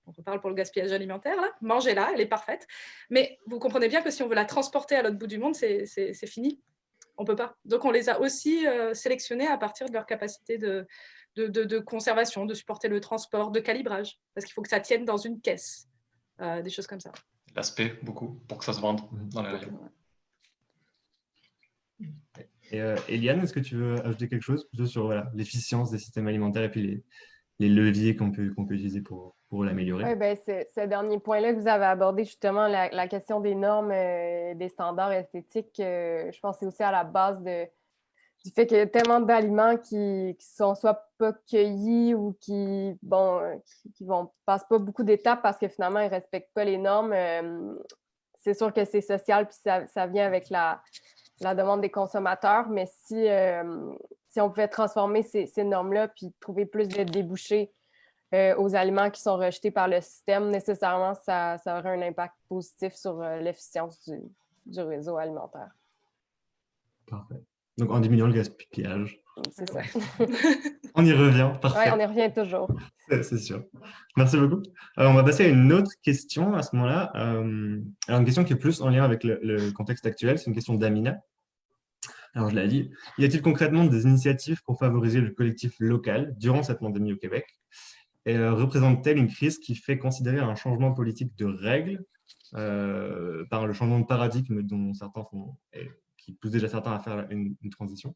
On parle pour le gaspillage alimentaire, là. Mangez-la, elle est parfaite. Mais vous comprenez bien que si on veut la transporter à l'autre bout du monde, c'est fini on peut pas. Donc, on les a aussi euh, sélectionnés à partir de leur capacité de, de, conservation, de supporter le transport, de calibrage, parce qu'il faut que ça tienne dans une caisse, euh, des choses comme ça. L'aspect, beaucoup, pour que ça se vende dans les rayons. Et euh, Eliane, est-ce que tu veux ajouter quelque chose plutôt sur l'efficience des systèmes alimentaires et puis les, les leviers qu'on peut, qu'on peut utiliser pour, pour l'améliorer. Oui, ben, ce dernier point-là que vous avez abordé, justement, la, question des normes, euh, des standards esthétiques, euh, je pense que c'est aussi à la base du fait qu'il y a tellement d'aliments qui, qui sont soit pas cueillis ou qui, bon, qui, passent pas beaucoup d'étapes parce que finalement, ils ne respectent pas les normes. Euh, c'est sûr que c'est social, puis ça, ça, vient avec la, la demande des consommateurs, mais si si on pouvait transformer ces, normes-là puis trouver plus de débouchés euh, aux aliments qui sont rejetés par le système, nécessairement, ça, aurait un impact positif sur euh, l'efficience du, réseau alimentaire. Parfait. Donc en diminuant le gaspillage. C'est ça. on y revient, parfait. Oui, on y revient toujours. C'est sûr. Merci beaucoup. Alors, on va passer à une autre question à ce moment-là. Euh, alors, une question qui est plus en lien avec le, contexte actuel. C'est une question d'Amina. Alors, je l'ai dit. Y a-t-il concrètement des initiatives pour favoriser le collectif local durant cette pandémie au Québec? Et euh, représente-t-elle une crise qui fait considérer un changement politique de règles euh, par le changement de paradigme dont certains font, qui pousse déjà certains à faire une, transition?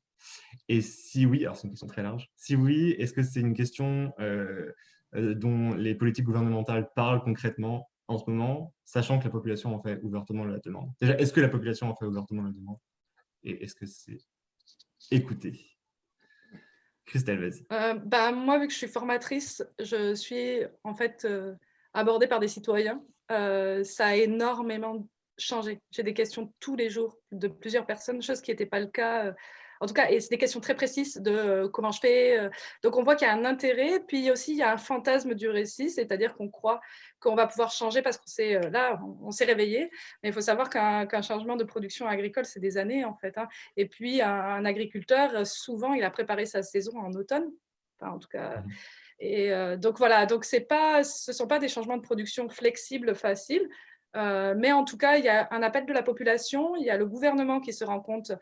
Et si oui, alors c'est une question très large, si oui, est-ce que c'est une question euh, dont les politiques gouvernementales parlent concrètement en ce moment, sachant que la population en fait ouvertement la demande? Déjà, est-ce que la population en fait ouvertement la demande? Et est-ce que c'est écouté? Christelle, vas-y. Euh, bah, moi, vu que je suis formatrice, je suis en fait abordée par des citoyens. ça a énormément changer. J'ai des questions tous les jours de plusieurs personnes, chose qui n'était pas le cas. Euh, en tout cas, et c'est des questions très précises de euh, comment je fais. Euh. donc, on voit qu'il y a un intérêt. Puis aussi, il y a un fantasme du récit, c'est-à-dire qu'on croit qu'on va pouvoir changer parce qu'on s'est là, on, s'est réveillé. Mais il faut savoir qu'un changement de production agricole, c'est des années en fait. Hein. Et puis, un, agriculteur, souvent, il a préparé sa saison en automne. en tout cas. Mmh. Et donc voilà, donc pas, ce ne sont pas des changements de production flexibles, faciles. Euh, mais en tout cas, il y a un appel de la population, il y a le gouvernement qui se rend compte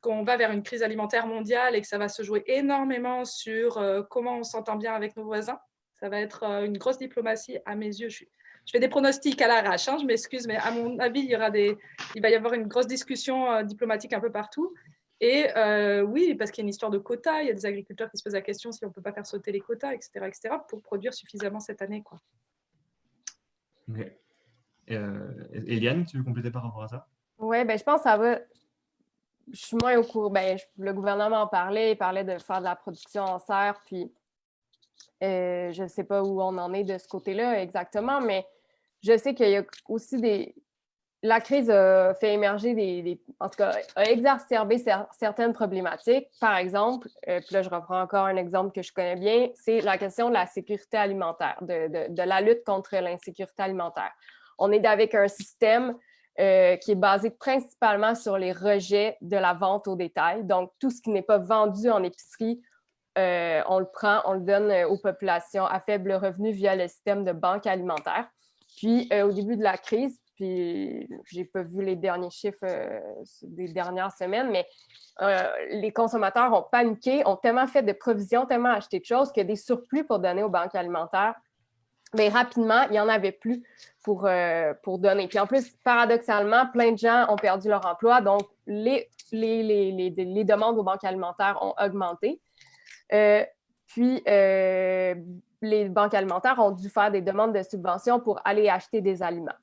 qu'on va vers une crise alimentaire mondiale et que ça va se jouer énormément sur euh, comment on s'entend bien avec nos voisins. Ça va être euh, une grosse diplomatie à mes yeux. Je, fais des pronostics à l'arrache, hein, je m'excuse, mais à mon avis, il, y aura des, il va y avoir une grosse discussion diplomatique un peu partout. Et oui, parce qu'il y a une histoire de quotas, il y a des agriculteurs qui se posent la question si on ne peut pas faire sauter les quotas, etc., etc., pour produire suffisamment cette année. Quoi. Euh, Eliane, tu veux compléter par rapport à ça? Oui, ben, je pense que ça va. Je suis moins au courant. Ben, le gouvernement en parlait, il parlait de faire de la production en serre, puis euh, je ne sais pas où on en est de ce côté-là exactement, mais je sais qu'il y a aussi des. La crise a fait émerger des. en tout cas, a exacerbé certaines problématiques. Par exemple, euh, puis là, je reprends encore un exemple que je connais bien, c'est la question de la sécurité alimentaire, de, de la lutte contre l'insécurité alimentaire on est avec un système euh, qui est basé principalement sur les rejets de la vente au détail. Donc, tout ce qui n'est pas vendu en épicerie, euh, on le prend, on le donne euh, aux populations à faible revenu via le système de banque alimentaire. Puis, au début de la crise, puis j'ai pas vu les derniers chiffres des dernières semaines, mais les consommateurs ont paniqué, ont tellement fait de provisions, tellement acheté de choses qu'il y a des surplus pour donner aux banques alimentaires mais rapidement, il n'y en avait plus pour, euh, pour donner. Puis en plus, paradoxalement, plein de gens ont perdu leur emploi, donc les demandes aux banques alimentaires ont augmenté. Euh, puis, euh, les banques alimentaires ont dû faire des demandes de subventions pour aller acheter des aliments.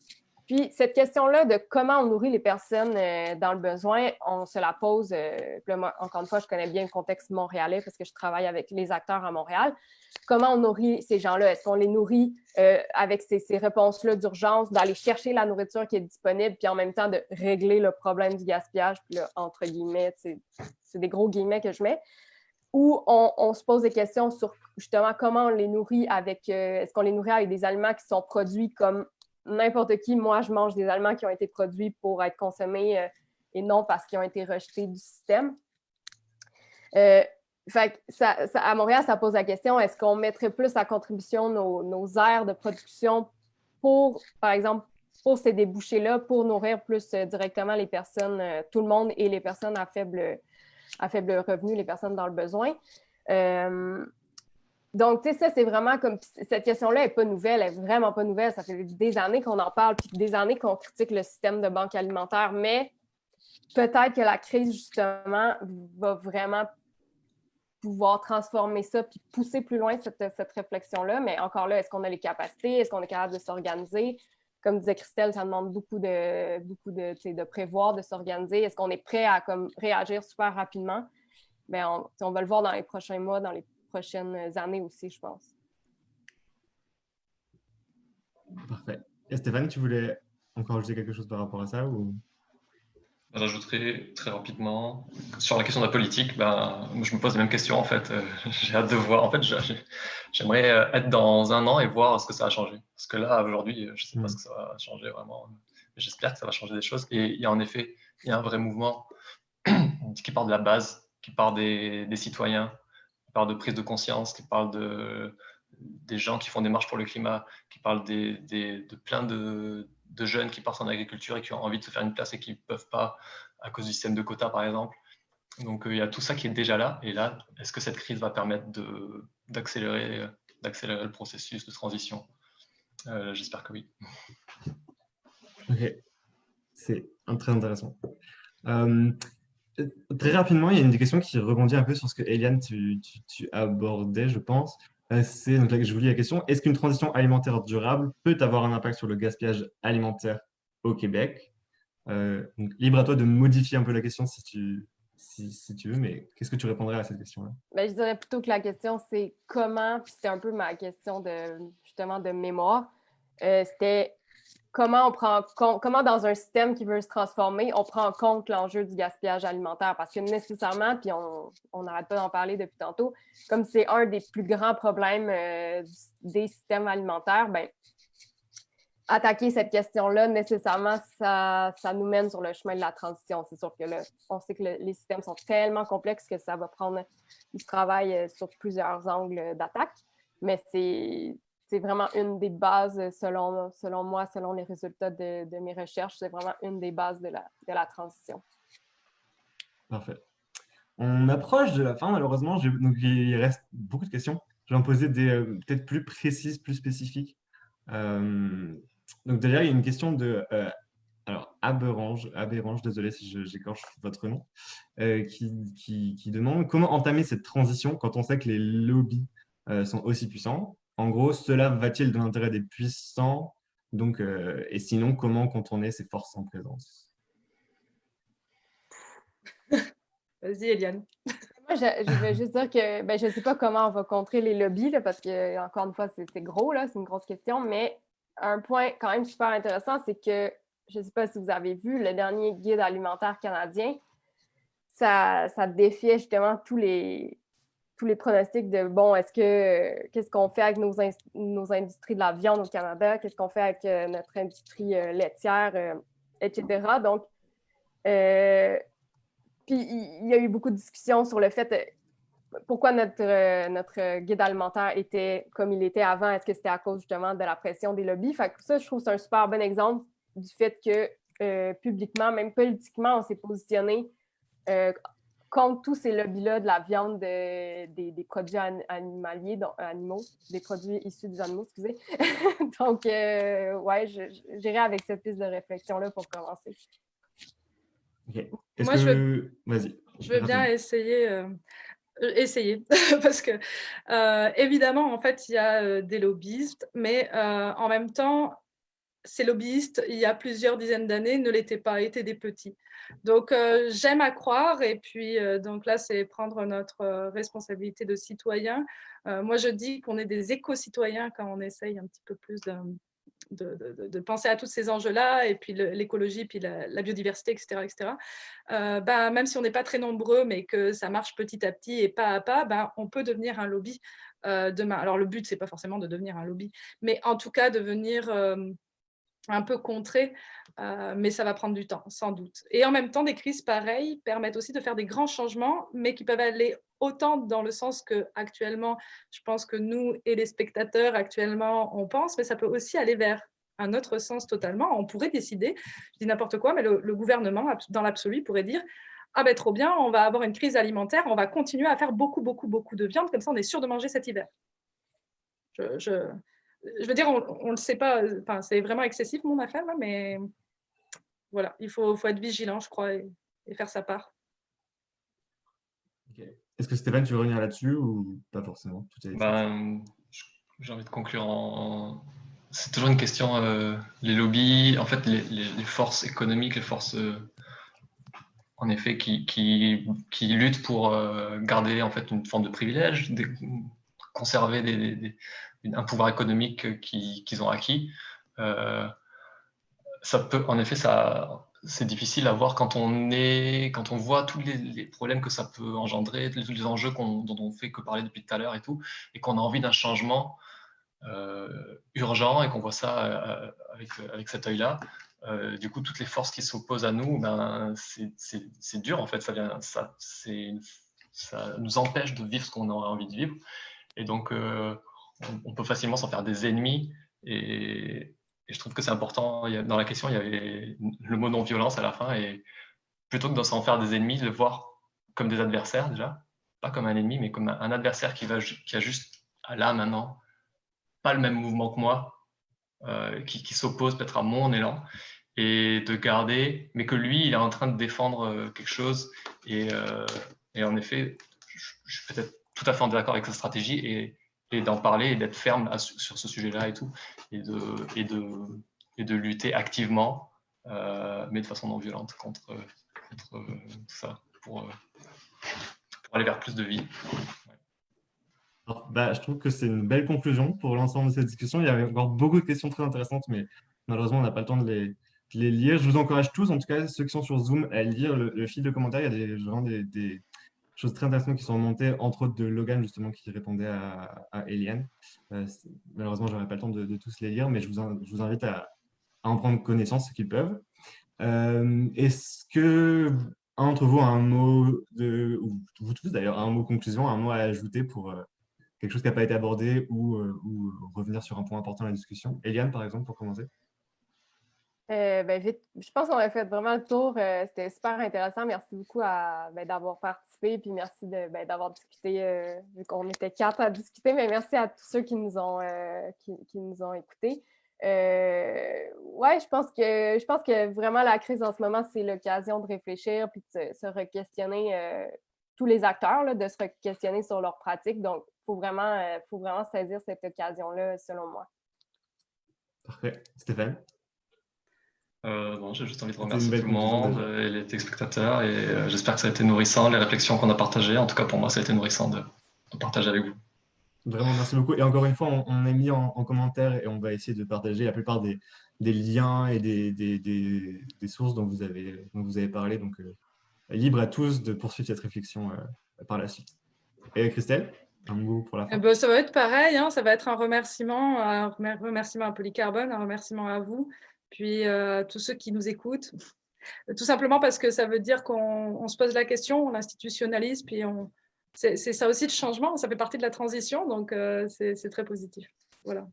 Puis, cette question-là de comment on nourrit les personnes dans le besoin, on se la pose. encore une fois, je connais bien le contexte montréalais parce que je travaille avec les acteurs à Montréal comment on nourrit ces gens-là? Est-ce qu'on les nourrit euh, avec ces, réponses-là d'urgence, d'aller chercher la nourriture qui est disponible, puis en même temps de régler le problème du gaspillage, puis là, entre guillemets, c'est des gros guillemets que je mets, ou on, se pose des questions sur justement comment on les nourrit avec, euh, est-ce qu'on les nourrit avec des aliments qui sont produits comme n'importe qui? Moi, je mange des aliments qui ont été produits pour être consommés euh, et non parce qu'ils ont été rejetés du système. Fait ça, à Montréal, ça pose la question est-ce qu'on mettrait plus à contribution nos, nos aires de production pour, par exemple, pour ces débouchés-là, pour nourrir plus euh, directement les personnes, euh, tout le monde et les personnes à faible, à faible revenu, les personnes dans le besoin? Donc, tu sais, ça, c'est vraiment comme. Cette question-là n'est pas nouvelle, elle n'est vraiment pas nouvelle. Ça fait des années qu'on en parle, puis des années qu'on critique le système de banque alimentaire, mais peut-être que la crise, justement, va vraiment pouvoir transformer ça puis pousser plus loin cette, cette réflexion-là. Mais encore là, est-ce qu'on a les capacités? Est-ce qu'on est capable de s'organiser? Comme disait Christelle, ça demande beaucoup de, beaucoup de, de prévoir, de s'organiser. Est-ce qu'on est prêt à comme, réagir super rapidement? Bien, on, on va le voir dans les prochains mois, dans les prochaines années aussi, je pense. Parfait. Et Stéphane, tu voulais encore ajouter quelque chose par rapport à ça ou... J'ajouterai très rapidement sur la question de la politique. Ben, je me pose les mêmes questions en fait. Euh, j'ai hâte de voir. En fait, j'aimerais euh, être dans un an et voir ce que ça a changé. Parce que là, aujourd'hui, je ne sais pas mm. ce que ça va changer vraiment. J'espère que ça va changer des choses. Et il y a en effet, il y a un vrai mouvement qui part de la base, qui part des, citoyens, qui part de prise de conscience, qui parle de, des gens qui font des marches pour le climat, qui parle des, de plein de, de, jeunes qui partent en agriculture et qui ont envie de se faire une place et qui ne peuvent pas à cause du système de quotas, par exemple. Donc, euh, il y a tout ça qui est déjà là. Et là, est-ce que cette crise va permettre d'accélérer le processus de transition? Euh, J'espère que oui. Ok, c'est très intéressant. Euh, très rapidement, il y a une des questions qui rebondit un peu sur ce que Eliane, tu, abordais, je pense. C'est donc là que je vous lis la question. Est-ce qu'une transition alimentaire durable peut avoir un impact sur le gaspillage alimentaire au Québec? Libre à toi de modifier un peu la question si tu, veux, mais qu'est-ce que tu répondrais à cette question-là? Ben, je dirais plutôt que la question, c'est comment, puis c'était un peu ma question de justement de mémoire, euh, c'était comment on prend comment dans un système qui veut se transformer, on prend en compte l'enjeu du gaspillage alimentaire? Parce que nécessairement, puis on n'arrête pas d'en parler depuis tantôt, comme c'est un des plus grands problèmes euh, des systèmes alimentaires, ben, attaquer cette question-là, nécessairement, ça, ça, nous mène sur le chemin de la transition. C'est sûr que là, on sait que les systèmes sont tellement complexes que ça va prendre du travail euh, sur plusieurs angles d'attaque, mais c'est vraiment une des bases, selon, selon moi, selon les résultats de, de mes recherches, c'est vraiment une des bases de la, de la transition. Parfait. On approche de la fin, malheureusement. Donc, il reste beaucoup de questions. Je vais en poser des euh, peut-être plus précises, plus spécifiques. Euh, donc derrière, il y a une question de euh, alors Aberange, désolé si j'écorche votre nom, euh, qui, qui, demande comment entamer cette transition quand on sait que les lobbies euh, sont aussi puissants. En gros, cela va-t-il dans l'intérêt des puissants? Donc, Et sinon, comment contourner ces forces en présence? Vas-y, Eliane. Moi, je, vais juste dire que ben, je ne sais pas comment on va contrer les lobbies, là, parce que, encore une fois, c'est gros, c'est une grosse question, mais un point quand même super intéressant, c'est que, je ne sais pas si vous avez vu, le dernier guide alimentaire canadien, ça, ça défiait justement tous les, tous les pronostics de, bon, est-ce que, qu'est-ce qu'on fait avec nos, nos industries de la viande au Canada, qu'est-ce qu'on fait avec euh, notre industrie euh, laitière, euh, etc. Donc, puis il y a eu beaucoup de discussions sur le fait, pourquoi notre, notre guide alimentaire était comme il était avant? Est-ce que c'était à cause justement de la pression des lobbies? Ça, je trouve c'est un super bon exemple du fait que publiquement, même politiquement, on s'est positionné contre tous ces lobbies-là de la viande, des, des, produits animaliers, donc, animaux, des produits issus des animaux, excusez. donc, ouais, j'irai avec cette piste de réflexion-là pour commencer. OK. Moi, je veux, je veux bien essayer euh, essayer parce que euh, évidemment en fait il y a euh, des lobbyistes mais en même temps ces lobbyistes il y a plusieurs dizaines d'années ne l'étaient pas étaient des petits donc j'aime à croire et puis donc là c'est prendre notre responsabilité de citoyen moi je dis qu'on est des éco-citoyens quand on essaye un petit peu plus de penser à tous ces enjeux-là, et puis l'écologie, puis la, biodiversité, etc. etc. Euh, bah, même si on n'est pas très nombreux, mais que ça marche petit à petit et pas à pas, bah, on peut devenir un lobby euh, demain. Alors le but, c'est pas forcément de devenir un lobby, mais en tout cas devenir euh, un peu contré, mais ça va prendre du temps, sans doute. Et en même temps, des crises pareilles permettent aussi de faire des grands changements, mais qui peuvent aller autant dans le sens que actuellement, je pense que nous et les spectateurs actuellement, on pense, mais ça peut aussi aller vers un autre sens totalement. On pourrait décider, je dis n'importe quoi, mais le, gouvernement, dans l'absolu, pourrait dire ah ben trop bien, on va avoir une crise alimentaire, on va continuer à faire beaucoup, beaucoup, beaucoup de viande, comme ça on est sûr de manger cet hiver. Je, je, veux dire, on ne le sait pas, enfin, c'est vraiment excessif mon affaire, mais voilà, il faut, faut, être vigilant, je crois, et, faire sa part. Est-ce que Stéphane, tu veux revenir là-dessus ou pas forcément? Ben, J'ai envie de conclure en. C'est toujours une question, euh, les lobbies, en fait, les, forces économiques, les forces, euh, en effet, qui, qui, qui luttent pour euh, garder en fait une forme de privilège, conserver un pouvoir économique qu'ils ont acquis. ça peut, en effet, ça, c'est difficile à voir quand on, est, quand on voit tous les, problèmes que ça peut engendrer, tous les enjeux dont on fait que parler depuis tout à l'heure et tout, et qu'on a envie d'un changement euh, urgent et qu'on voit ça euh, avec, avec cet œil-là. euh, du coup, toutes les forces qui s'opposent à nous, ben, c'est dur en fait. Ça, vient, ça, ça nous empêche de vivre ce qu'on aurait envie de vivre. Et donc, euh, on, peut facilement s'en faire des ennemis. Et, je trouve que c'est important. dans la question, il y avait le mot non-violence à la fin. Et plutôt que de s'en faire des ennemis, de le voir comme des adversaires déjà. Pas comme un ennemi, mais comme un adversaire qui, va, qui a juste là maintenant pas le même mouvement que moi, euh, qui, s'oppose peut-être à mon élan, et de garder, mais que lui, il est en train de défendre euh, quelque chose. Et, en effet, je, suis peut-être tout à fait en désaccord avec sa stratégie et, d'en parler et d'être ferme sur ce sujet-là et tout, et de, de, de lutter activement, mais de façon non violente contre, contre ça, pour, pour aller vers plus de vie bah, je trouve que c'est une belle conclusion pour l'ensemble de cette discussion. Il y avait encore beaucoup de questions très intéressantes, mais malheureusement, on n'a pas le temps de les, les, lire. Je vous encourage tous, en tout cas ceux qui sont sur Zoom, à lire le, fil de commentaires. Il y a des, des, choses très intéressantes qui sont remontées, entre autres de Logan, justement, qui répondait à, à Eliane. Euh, malheureusement, je n'aurai pas le temps de, tous les lire, mais je vous, invite à, en prendre connaissance, ce qu'ils peuvent. Euh, est-ce que un d'entre vous a un mot, de, ou vous tous d'ailleurs, un mot conclusion, un mot à ajouter pour, euh, quelque chose qui n'a pas été abordé ou, ou, revenir sur un point important de la discussion? Eliane, par exemple, pour commencer. Euh, ben, je pense qu'on a fait vraiment le tour. Euh, c'était super intéressant. Merci beaucoup ben, d'avoir participé. Puis merci ben, d'avoir discuté, vu qu'on était quatre à discuter. Mais merci à tous ceux qui nous ont, qui, nous ont écoutés. ouais, je pense que je pense que vraiment la crise en ce moment, c'est l'occasion de réfléchir puis de se, re-questionner tous les acteurs, de se re-questionner sur leurs pratiques. Donc, faut vraiment, euh, faut vraiment saisir cette occasion-là, selon moi. Parfait. Stéphane? Euh, j'ai juste envie de remercier tout le monde et les téléspectateurs et euh, j'espère que ça a été nourrissant, les réflexions qu'on a partagées. En tout cas, pour moi, ça a été nourrissant de, partager avec vous. Vraiment, merci beaucoup. Et encore une fois, on, a mis en, commentaire et on va essayer de partager la plupart des, liens et des, des, sources dont vous avez, dont vous avez parlé. Donc, libre à tous de poursuivre cette réflexion par la suite. Et Christelle un pour la eh ben, ça va être pareil, hein, ça va être un remerciement, un remerciement à Polycarbone, un remerciement à vous, puis euh, tous ceux qui nous écoutent. Tout simplement parce que ça veut dire qu'on se pose la question, on institutionnalise, puis on... c'est ça aussi le changement, ça fait partie de la transition, donc euh, c'est très positif. Voilà.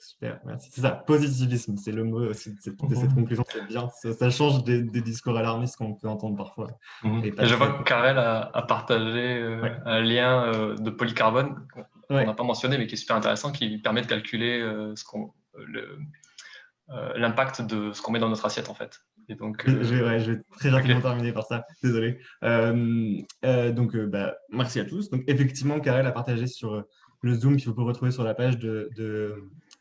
Super, merci. C'est ça, positivisme, c'est le mot de cette, cette mhm. conclusion, c'est bien. Ça, change des, discours alarmistes qu'on peut entendre parfois. Mhm. Et, je vois que Karel a, partagé euh, un lien euh, de polycarbone qu'on n'a pas mentionné, mais qui est super intéressant, qui permet de calculer euh, l'impact de ce qu'on met dans notre assiette, en fait. Et donc, je, vais, je, vais, très rapidement terminer par ça, désolé. donc, bah, merci à tous. Donc, effectivement, Karel a partagé sur le Zoom qu'il faut retrouver sur la page de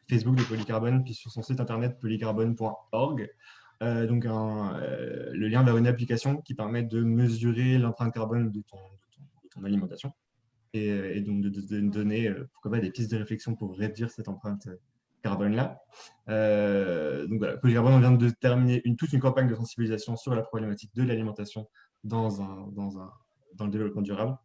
Facebook de Polycarbone, puis sur son site internet polycarbone.org. Euh, donc euh, le lien vers une application qui permet de mesurer l'empreinte carbone de ton, alimentation et, donc de, donner euh, pourquoi pas des pistes de réflexion pour réduire cette empreinte carbone-là. donc voilà, Polycarbone, on vient de terminer toute une campagne de sensibilisation sur la problématique de l'alimentation dans, le développement durable.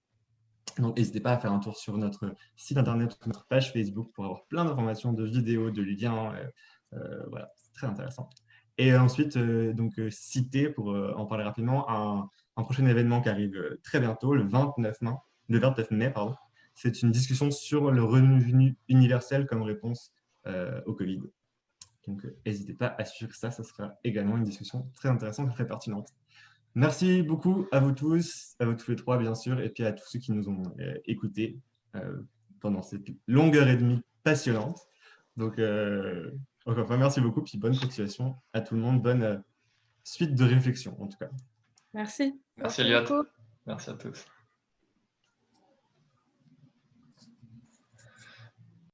Donc, n'hésitez pas à faire un tour sur notre site internet, notre page Facebook pour avoir plein d'informations, de vidéos, de liens. Euh, euh, voilà, c'est très intéressant. Et ensuite, euh, donc, citer, pour en parler rapidement, un, prochain événement qui arrive très bientôt, le 29 mai. Le 29 mai pardon. C'est une discussion sur le revenu universel comme réponse au Covid. Donc, n'hésitez pas à suivre ça, ça sera également une discussion très intéressante et très pertinente. Merci beaucoup à vous tous, à vous tous les trois, bien sûr, et puis à tous ceux qui nous ont euh, écoutés euh, pendant cette longue heure et demie passionnante. Donc, euh, encore une merci beaucoup, puis bonne continuation à tout le monde. Bonne suite de réflexion, en tout cas. Merci. Merci, Eliott. Merci à tous.